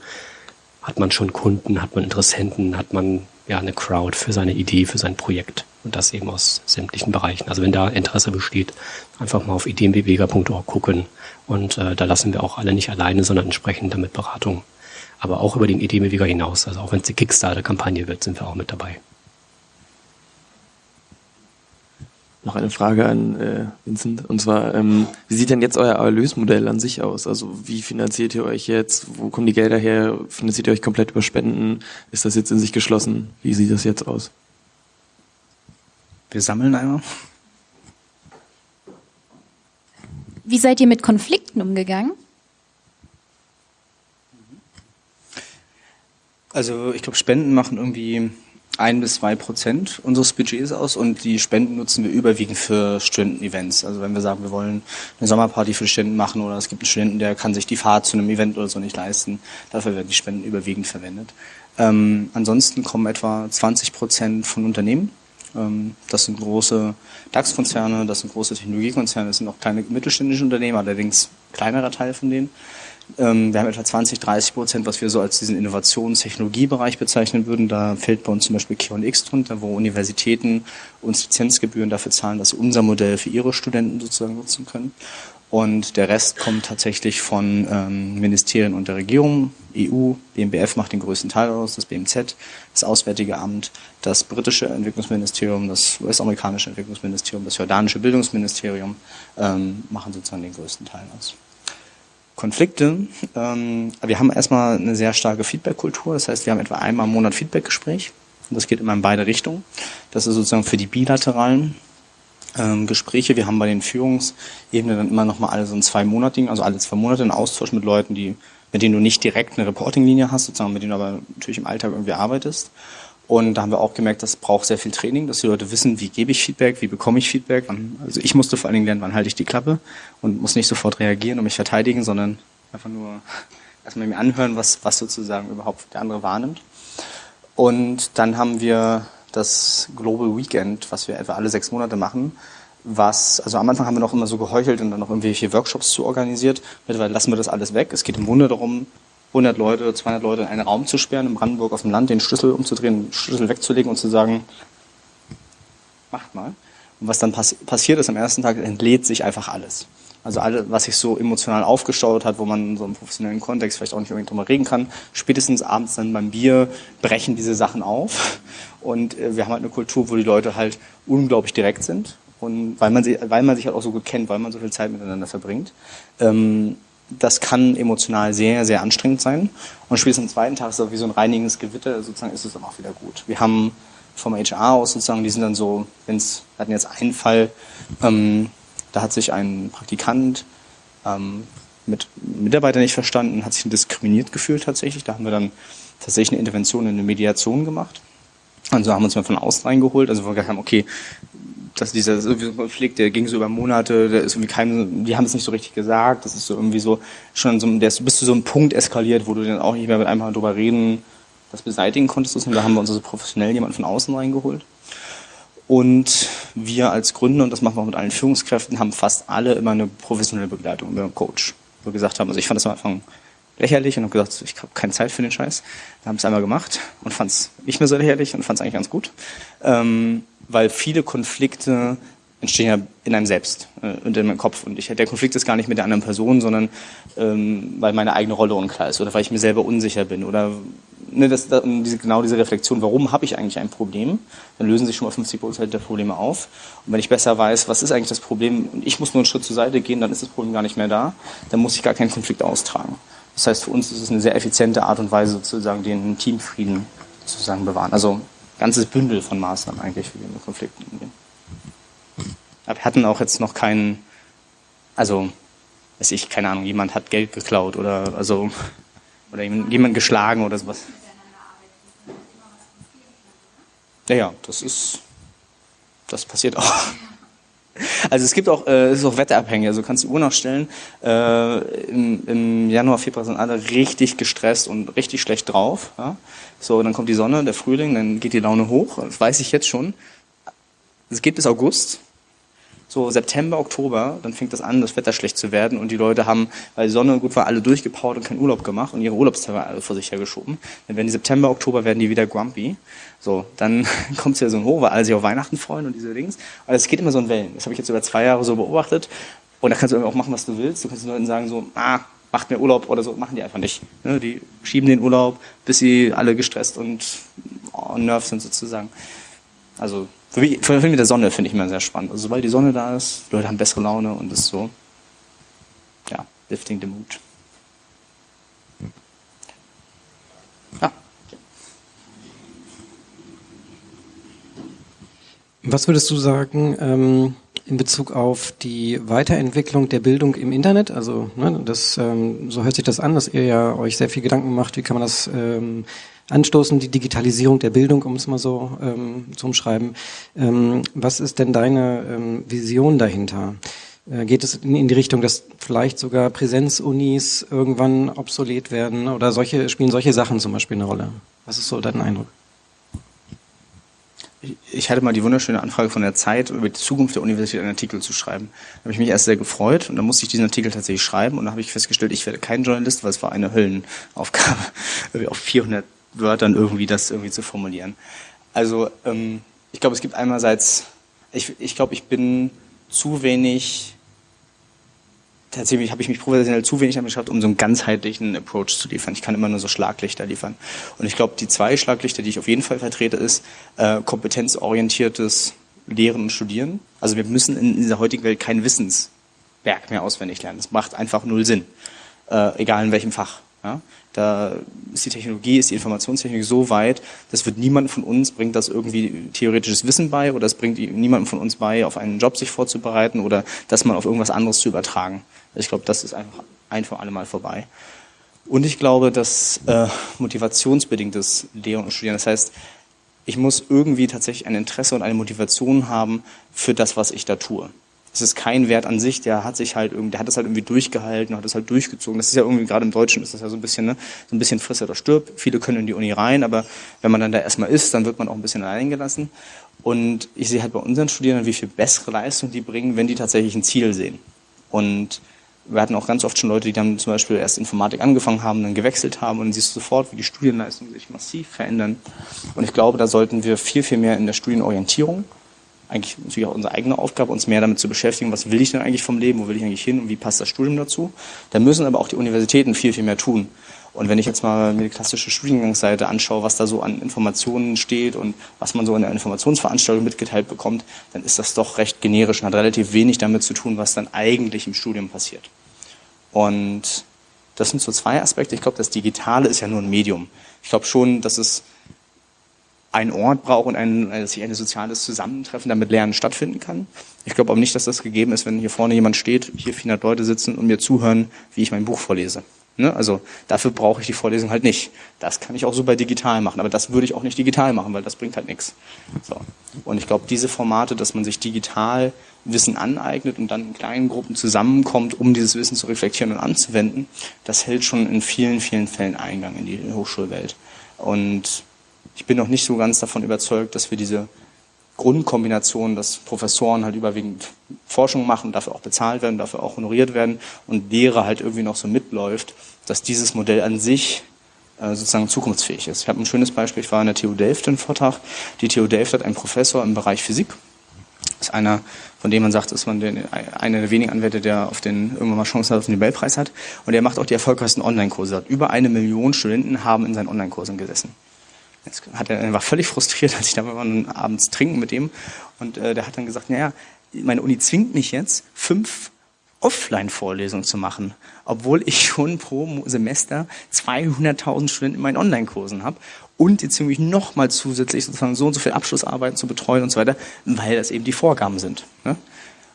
G: hat man schon Kunden, hat man Interessenten, hat man ja, eine Crowd für seine Idee, für sein Projekt. Und das eben aus sämtlichen Bereichen. Also wenn da Interesse besteht, einfach mal auf ideenbeweger.org gucken. Und äh, da lassen wir auch alle nicht alleine, sondern entsprechend damit Beratung. Aber auch über den Ideenbeweger hinaus. Also auch wenn es die Kickstarter-Kampagne wird, sind wir auch mit dabei.
E: Noch eine Frage an äh, Vincent. Und zwar, ähm, wie sieht denn jetzt euer Erlösmodell an sich aus? Also wie finanziert ihr euch jetzt? Wo kommen die Gelder her? Finanziert ihr euch komplett über Spenden? Ist das jetzt in sich geschlossen? Wie sieht das jetzt aus?
A: Wir sammeln einmal.
H: Wie seid ihr mit Konflikten umgegangen?
A: Also ich glaube, Spenden machen irgendwie ein bis zwei Prozent unseres Budgets aus und die Spenden nutzen wir überwiegend für Studentenevents. Also wenn wir sagen, wir wollen eine Sommerparty für Studenten machen oder es gibt einen Studenten, der kann sich die Fahrt zu einem Event oder so nicht leisten, dafür werden die Spenden überwiegend verwendet. Ähm, ansonsten kommen etwa 20 Prozent von Unternehmen. Ähm, das sind große DAX-Konzerne, das sind große Technologiekonzerne, das sind auch kleine mittelständische Unternehmen, allerdings kleinerer Teil von denen. Ähm, wir haben etwa 20, 30 Prozent, was wir so als diesen Innovations-Technologiebereich bezeichnen würden. Da fällt bei uns zum Beispiel X drunter, wo Universitäten uns Lizenzgebühren dafür zahlen, dass sie unser Modell für ihre Studenten sozusagen nutzen können. Und der Rest kommt tatsächlich von ähm, Ministerien und der Regierung. EU, BMBF macht den größten Teil aus, das BMZ, das Auswärtige Amt, das britische Entwicklungsministerium, das US-amerikanische Entwicklungsministerium, das jordanische Bildungsministerium ähm, machen sozusagen den größten Teil aus. Konflikte. Ähm, wir haben erstmal eine sehr starke Feedback-Kultur. Das heißt, wir haben etwa einmal im Monat Feedback-Gespräch. Und das geht immer in beide Richtungen. Das ist sozusagen für die bilateralen ähm, Gespräche. Wir haben bei den Führungsebenen dann immer noch mal alle so ein zwei Monatigen, also alle zwei Monate einen Austausch mit Leuten, die, mit denen du nicht direkt eine Reporting-Linie hast, sozusagen, mit denen du aber natürlich im Alltag irgendwie arbeitest. Und da haben wir auch gemerkt, das braucht sehr viel Training, dass die Leute wissen, wie gebe ich Feedback, wie bekomme ich Feedback. Also ich musste vor allen Dingen lernen, wann halte ich die Klappe und muss nicht sofort reagieren und mich verteidigen, sondern einfach nur <laughs> erstmal mir anhören, was, was sozusagen überhaupt der andere wahrnimmt. Und dann haben wir das Global Weekend, was wir etwa alle sechs Monate machen, was, also am Anfang haben wir noch immer so geheuchelt und dann noch irgendwelche Workshops zu organisiert. Mittlerweile lassen wir das alles weg. Es geht im Grunde darum, 100 Leute, 200 Leute in einen Raum zu sperren, in Brandenburg auf dem Land, den Schlüssel umzudrehen, den Schlüssel wegzulegen und zu sagen, macht mal. Und was dann pass passiert ist am ersten Tag, entlädt sich einfach alles. Also alles, was sich so emotional aufgestaut hat, wo man so im professionellen Kontext vielleicht auch nicht unbedingt drüber reden kann, spätestens abends dann beim Bier brechen diese Sachen auf. Und äh, wir haben halt eine Kultur, wo die Leute halt unglaublich direkt sind. Und weil man, sie, weil man sich halt auch so gut kennt, weil man so viel Zeit miteinander verbringt. Ähm, das kann emotional sehr, sehr anstrengend sein. Und spätestens am zweiten Tag ist es wie so ein reinigendes Gewitter, sozusagen ist es dann auch wieder gut. Wir haben vom HR aus sozusagen, die sind dann so, wenn es, wir hatten jetzt einen Fall, ähm, da hat sich ein Praktikant ähm, mit Mitarbeiter nicht verstanden, hat sich diskriminiert gefühlt tatsächlich. Da haben wir dann tatsächlich eine Intervention in eine Mediation gemacht. Also haben wir uns mal von außen reingeholt. Also wir gesagt haben, okay, dass dieser Konflikt, der ging so über Monate, der ist irgendwie kein, die haben es nicht so richtig gesagt. Das ist so irgendwie so schon so, der ist bis zu so einem Punkt eskaliert, wo du dann auch nicht mehr mit Mal drüber reden, das beseitigen konntest. Und da haben wir uns also professionell jemanden von außen reingeholt. Und wir als Gründer, und das machen wir auch mit allen Führungskräften, haben fast alle immer eine professionelle Begleitung über einen Coach. Wo wir gesagt haben, also ich fand das am Anfang lächerlich und habe gesagt, ich habe keine Zeit für den Scheiß. Wir haben es einmal gemacht und fand es nicht mehr so lächerlich und fand es eigentlich ganz gut. Ähm, weil viele Konflikte entstehen ja in einem selbst äh, und in meinem Kopf. Und ich, der Konflikt ist gar nicht mit der anderen Person, sondern ähm, weil meine eigene Rolle unklar ist oder weil ich mir selber unsicher bin oder ne, das, das, diese, genau diese Reflexion, warum habe ich eigentlich ein Problem, dann lösen sich schon mal 50 Prozent der Probleme auf. Und wenn ich besser weiß, was ist eigentlich das Problem und ich muss nur einen Schritt zur Seite gehen, dann ist das Problem gar nicht mehr da, dann muss ich gar keinen Konflikt austragen. Das heißt, für uns ist es eine sehr effiziente Art und Weise, sozusagen den Teamfrieden sozusagen bewahren. Also ganzes Bündel von Maßnahmen eigentlich, wie wir mit Konflikten umgehen. Aber wir hatten auch jetzt noch keinen, also, weiß ich, keine Ahnung, jemand hat Geld geklaut oder, also, oder jemand geschlagen oder sowas. Ja, ja, das ist, das passiert auch. Also es gibt auch, äh, es ist auch wetterabhängig. Also du kannst die Uhr nachstellen. Äh, im, Im Januar, Februar sind alle richtig gestresst und richtig schlecht drauf. Ja? So, dann kommt die Sonne, der Frühling, dann geht die Laune hoch. Das weiß ich jetzt schon. Es geht bis August so September, Oktober, dann fängt das an, das Wetter schlecht zu werden und die Leute haben, weil die Sonne gut war, alle durchgepowert und keinen Urlaub gemacht und ihre Urlaubstage alle vor sich hergeschoben. Dann werden die September, Oktober werden die wieder grumpy. So, dann <laughs> kommt es ja so ein Hoch, weil alle sich auf Weihnachten freuen und diese Dings. Aber es geht immer so in Wellen. Das habe ich jetzt über zwei Jahre so beobachtet. Und da kannst du auch machen, was du willst. Du kannst den Leuten sagen so, ah, macht mir Urlaub oder so, machen die einfach nicht. Ne, die schieben den Urlaub, bis sie alle gestresst und oh, nervt sind sozusagen. Also vor allem mit der Sonne finde ich immer sehr spannend. Also sobald die Sonne da ist, Leute haben bessere Laune und ist so, ja, lifting the mood.
I: Ja. Was würdest du sagen ähm, in Bezug auf die Weiterentwicklung der Bildung im Internet? Also ne, das, ähm, so hört sich das an, dass ihr ja euch sehr viel Gedanken macht, wie kann man das ähm, anstoßen, die Digitalisierung der Bildung, um es mal so ähm, zu umschreiben. Ähm, was ist denn deine ähm, Vision dahinter? Äh, geht es in, die Richtung, dass vielleicht sogar Präsenzunis irgendwann obsolet werden oder solche spielen solche Sachen zum Beispiel eine Rolle? Was ist so dein Eindruck?
A: Ich hatte mal die wunderschöne Anfrage von der Zeit, über die Zukunft der Universität einen Artikel zu schreiben. Da habe ich mich erst sehr gefreut und dann musste ich diesen Artikel tatsächlich schreiben und dann habe ich festgestellt, ich werde kein Journalist, weil es war eine Höllenaufgabe, <laughs> auf 400 Wörtern irgendwie das irgendwie zu formulieren. Also ähm, ich glaube, es gibt einerseits, ich, ich glaube, ich bin zu wenig tatsächlich habe ich mich professionell zu wenig damit geschafft, um so einen ganzheitlichen Approach zu liefern. Ich kann immer nur so Schlaglichter liefern. Und ich glaube, die zwei Schlaglichter, die ich auf jeden Fall vertrete, ist äh, kompetenzorientiertes Lehren und Studieren. Also wir müssen in dieser heutigen Welt kein Wissenswerk mehr auswendig lernen. Das macht einfach null Sinn, äh, egal in welchem Fach. Ja? Da ist die Technologie, ist die Informationstechnik so weit, das wird niemand von uns, bringt das irgendwie theoretisches Wissen bei oder es bringt niemandem von uns bei, auf einen Job sich vorzubereiten oder das mal auf irgendwas anderes zu übertragen. Ich glaube, das ist einfach ein für alle Mal vorbei. Und ich glaube, dass äh, motivationsbedingtes Lehren und Studieren, das heißt, ich muss irgendwie tatsächlich ein Interesse und eine Motivation haben für das, was ich da tue. Es ist kein Wert an sich, der hat sich halt irgendwie, der hat das halt irgendwie durchgehalten, hat das halt durchgezogen. Das ist ja irgendwie, gerade im Deutschen ist das ja so ein bisschen, ne, so ein bisschen friss oder stirb. Viele können in die Uni rein, aber wenn man dann da erstmal ist, dann wird man auch ein bisschen allein gelassen. Und ich sehe halt bei unseren Studierenden, wie viel bessere Leistung die bringen, wenn die tatsächlich ein Ziel sehen. Und wir hatten auch ganz oft schon Leute, die dann zum Beispiel erst Informatik angefangen haben, dann gewechselt haben und dann siehst du sofort, wie die Studienleistungen sich massiv verändern. Und ich glaube, da sollten wir viel, viel mehr in der Studienorientierung, eigentlich natürlich auch unsere eigene Aufgabe, uns mehr damit zu beschäftigen, was will ich denn eigentlich vom Leben, wo will ich eigentlich hin und wie passt das Studium dazu. Da müssen aber auch die Universitäten viel, viel mehr tun. Und wenn ich jetzt mal mir die klassische Studiengangsseite anschaue, was da so an Informationen steht und was man so in der Informationsveranstaltung mitgeteilt bekommt, dann ist das doch recht generisch und hat relativ wenig damit zu tun, was dann eigentlich im Studium passiert. Und das sind so zwei Aspekte. Ich glaube, das Digitale ist ja nur ein Medium. Ich glaube schon, dass es einen Ort braucht und ein, dass sich ein soziales Zusammentreffen, damit Lernen stattfinden kann. Ich glaube aber nicht, dass das gegeben ist, wenn hier vorne jemand steht, hier 400 Leute sitzen und mir zuhören, wie ich mein Buch vorlese. Ne? Also dafür brauche ich die Vorlesung halt nicht. Das kann ich auch super digital machen, aber das würde ich auch nicht digital machen, weil das bringt halt nichts. So. Und ich glaube, diese Formate, dass man sich digital Wissen aneignet und dann in kleinen Gruppen zusammenkommt, um dieses Wissen zu reflektieren und anzuwenden, das hält schon in vielen, vielen Fällen Eingang in die Hochschulwelt. Und ich bin noch nicht so ganz davon überzeugt, dass wir diese Grundkombination, dass Professoren halt überwiegend Forschung machen, dafür auch bezahlt werden, dafür auch honoriert werden und Lehre halt irgendwie noch so mitläuft, dass dieses Modell an sich äh, sozusagen zukunftsfähig ist. Ich habe ein schönes Beispiel, ich war in der TU Delft im Vortrag. Die TU Delft hat einen Professor im Bereich Physik. Das ist einer, von dem man sagt, dass man den, einer der wenigen Anwälte, der auf den, irgendwann mal Chancen hat, auf den Nobelpreis hat. Und er macht auch die erfolgreichsten Online-Kurse. Über eine Million Studenten haben in seinen Online-Kursen gesessen. Hat er, er war völlig frustriert, <laughs> als ich da war abends trinken mit ihm. Und äh, der hat dann gesagt, naja, meine Uni zwingt mich jetzt, fünf Offline-Vorlesungen zu machen, obwohl ich schon pro Semester 200.000 Studenten in meinen Online-Kursen habe und jetzt irgendwie nochmal zusätzlich sozusagen so und so viel Abschlussarbeiten zu betreuen und so weiter, weil das eben die Vorgaben sind. Ne?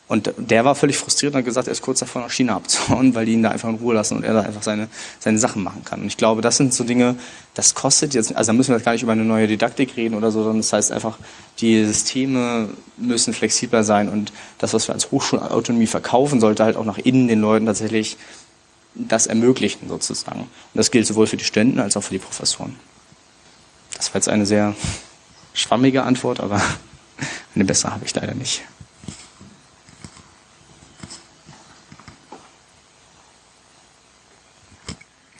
A: Und der war völlig frustriert und hat gesagt, er ist kurz davor nach China abzuhauen, weil die ihn da einfach in Ruhe lassen und er da einfach seine, seine Sachen machen kann. Und ich glaube, das sind so Dinge, das kostet jetzt, also da müssen wir jetzt gar nicht über eine neue Didaktik reden oder so, sondern das heißt einfach, die Systeme müssen flexibler sein und das, was wir als Hochschulautonomie verkaufen, sollte halt auch nach innen den Leuten tatsächlich das ermöglichen sozusagen. Und das gilt sowohl für die Studenten als auch für die Professoren. Das war jetzt eine sehr schwammige Antwort, aber eine bessere habe ich leider nicht.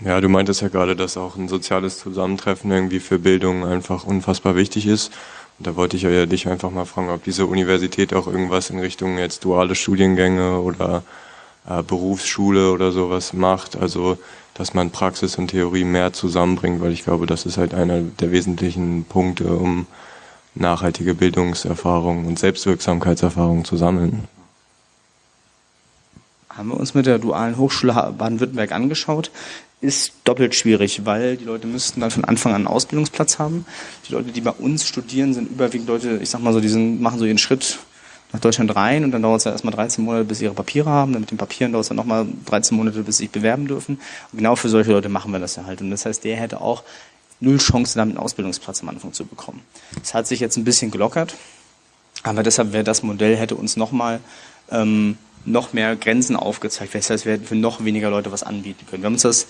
F: Ja, du meintest ja gerade, dass auch ein soziales Zusammentreffen irgendwie für Bildung einfach unfassbar wichtig ist. Und da wollte ich ja dich einfach mal fragen, ob diese Universität auch irgendwas in Richtung jetzt duale Studiengänge oder äh, Berufsschule oder sowas macht. Also, dass man Praxis und Theorie mehr zusammenbringt, weil ich glaube, das ist halt einer der wesentlichen Punkte, um nachhaltige Bildungserfahrungen und Selbstwirksamkeitserfahrungen zu sammeln
A: haben wir uns mit der dualen Hochschule Baden-Württemberg angeschaut ist doppelt schwierig, weil die Leute müssten dann von Anfang an einen Ausbildungsplatz haben. Die Leute, die bei uns studieren, sind überwiegend Leute, ich sag mal so, die sind, machen so ihren Schritt nach Deutschland rein und dann dauert es ja erstmal 13 Monate, bis sie ihre Papiere haben. Dann mit den Papieren dauert es dann nochmal 13 Monate, bis sie sich bewerben dürfen. Und genau für solche Leute machen wir das ja halt. Und das heißt, der hätte auch null Chance, dann einen Ausbildungsplatz am Anfang zu bekommen. Das hat sich jetzt ein bisschen gelockert, aber deshalb wäre das Modell, hätte uns nochmal ähm, noch mehr Grenzen aufgezeigt. Das heißt, wir hätten für noch weniger Leute was anbieten können. Wir haben uns das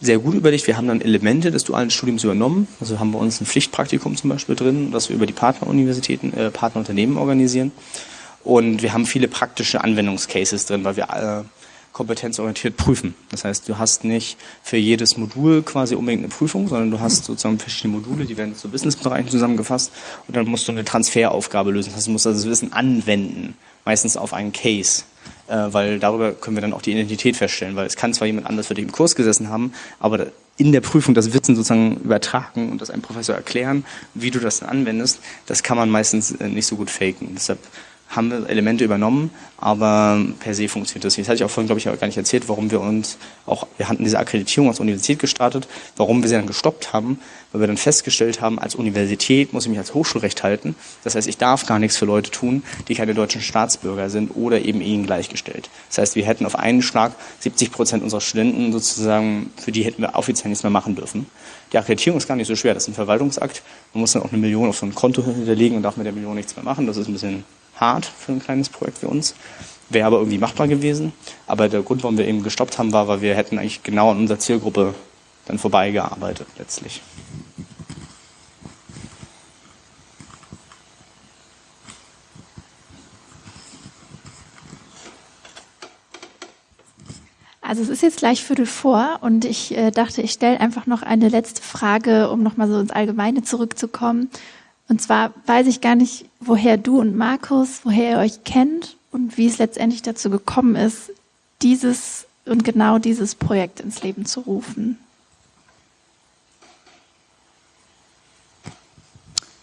A: sehr gut überlegt. Wir haben dann Elemente des dualen Studiums übernommen. Also haben wir uns ein Pflichtpraktikum zum Beispiel drin, das wir über die Partneruniversitäten, äh, Partnerunternehmen organisieren. Und wir haben viele praktische Anwendungscases drin, weil wir äh, kompetenzorientiert prüfen. Das heißt, du hast nicht für jedes Modul quasi unbedingt eine Prüfung, sondern du hast sozusagen verschiedene Module, die werden zu Businessbereichen zusammengefasst und dann musst du eine Transferaufgabe lösen. Das heißt, du musst also das Wissen anwenden, meistens auf einen Case äh, weil darüber können wir dann auch die Identität feststellen, weil es kann zwar jemand anders für dich im Kurs gesessen haben, aber in der Prüfung das Wissen sozusagen übertragen und das einem Professor erklären, wie du das dann anwendest, das kann man meistens äh, nicht so gut faken. Deshalb haben wir Elemente übernommen, aber per se funktioniert das nicht. Das hatte ich auch vorhin, glaube ich, gar nicht erzählt, warum wir uns auch, wir hatten diese Akkreditierung als Universität gestartet, warum wir sie dann gestoppt haben, weil wir dann festgestellt haben, als Universität muss ich mich als Hochschulrecht halten. Das heißt, ich darf gar nichts für Leute tun, die keine deutschen Staatsbürger sind oder eben ihnen gleichgestellt. Das heißt, wir hätten auf einen Schlag 70 Prozent unserer Studenten sozusagen, für die hätten wir offiziell nichts mehr machen dürfen. Die Akkreditierung ist gar nicht so schwer, das ist ein Verwaltungsakt. Man muss dann auch eine Million auf so ein Konto hinterlegen und darf mit der Million nichts mehr machen. Das ist ein bisschen hart für ein kleines Projekt wie uns. Wäre aber irgendwie machbar gewesen. Aber der Grund, warum wir eben gestoppt haben, war, weil wir hätten eigentlich genau an unserer Zielgruppe dann vorbeigearbeitet letztlich.
D: Also es ist jetzt gleich Viertel vor und ich äh, dachte, ich stelle einfach noch eine letzte Frage, um nochmal so ins Allgemeine zurückzukommen. Und zwar weiß ich gar nicht, woher du und Markus, woher ihr euch kennt und wie es letztendlich dazu gekommen ist, dieses und genau dieses Projekt ins Leben zu rufen.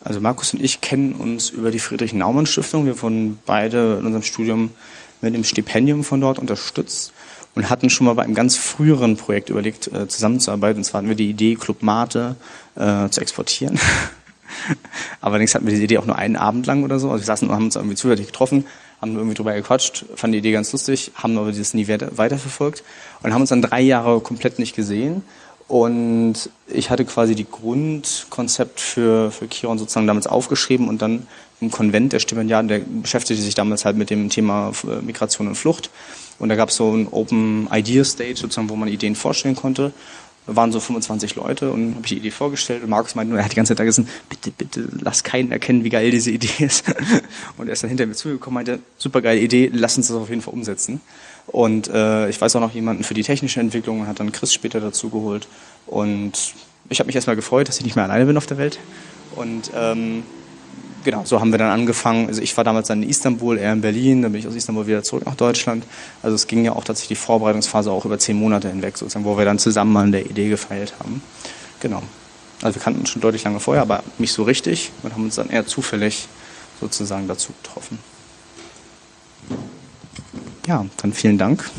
A: Also Markus und ich kennen uns über die Friedrich-Naumann-Stiftung. Wir wurden beide in unserem Studium mit dem Stipendium von dort unterstützt und hatten schon mal bei einem ganz früheren Projekt überlegt, äh, zusammenzuarbeiten. Und zwar hatten wir die Idee, Club Mate äh, zu exportieren. <laughs> <laughs> Allerdings hatten wir diese Idee auch nur einen Abend lang oder so. Also wir saßen und haben uns irgendwie zufällig getroffen, haben irgendwie drüber gequatscht, fanden die Idee ganz lustig, haben aber dieses nie weiterverfolgt und haben uns dann drei Jahre komplett nicht gesehen. Und ich hatte quasi die Grundkonzept für, für Kiron sozusagen damals aufgeschrieben und dann im Konvent der Stipendiaten, der beschäftigte sich damals halt mit dem Thema äh, Migration und Flucht. Und da gab es so ein Open Idea Stage sozusagen, wo man Ideen vorstellen konnte waren so 25 Leute und habe ich die Idee vorgestellt und Markus meinte nur, er hat die ganze Zeit da gesagt, bitte, bitte, lass keinen erkennen, wie geil diese Idee ist. <laughs> Und er ist dann hinter mir zugekommen, meinte, super geile Idee, lass uns das auf jeden Fall umsetzen. Und äh, ich weiß auch noch jemanden für die technische Entwicklung und hat dann Chris später dazu geholt. Und ich habe mich erstmal gefreut, dass ich nicht mehr alleine bin auf der Welt. Und ähm, genau, so haben wir dann angefangen. Also ich war damals dann in Istanbul, er in Berlin, dann bin ich aus Istanbul wieder zurück nach Deutschland. Also es ging ja auch tatsächlich die Vorbereitungsphase auch über zehn Monate hinweg, sozusagen, wo wir dann zusammen an der Idee gefeilt haben. Genau. Also wir kannten uns schon deutlich lange vorher, aber nicht so richtig und haben uns dann eher zufällig sozusagen dazu getroffen. Ja, dann vielen Dank.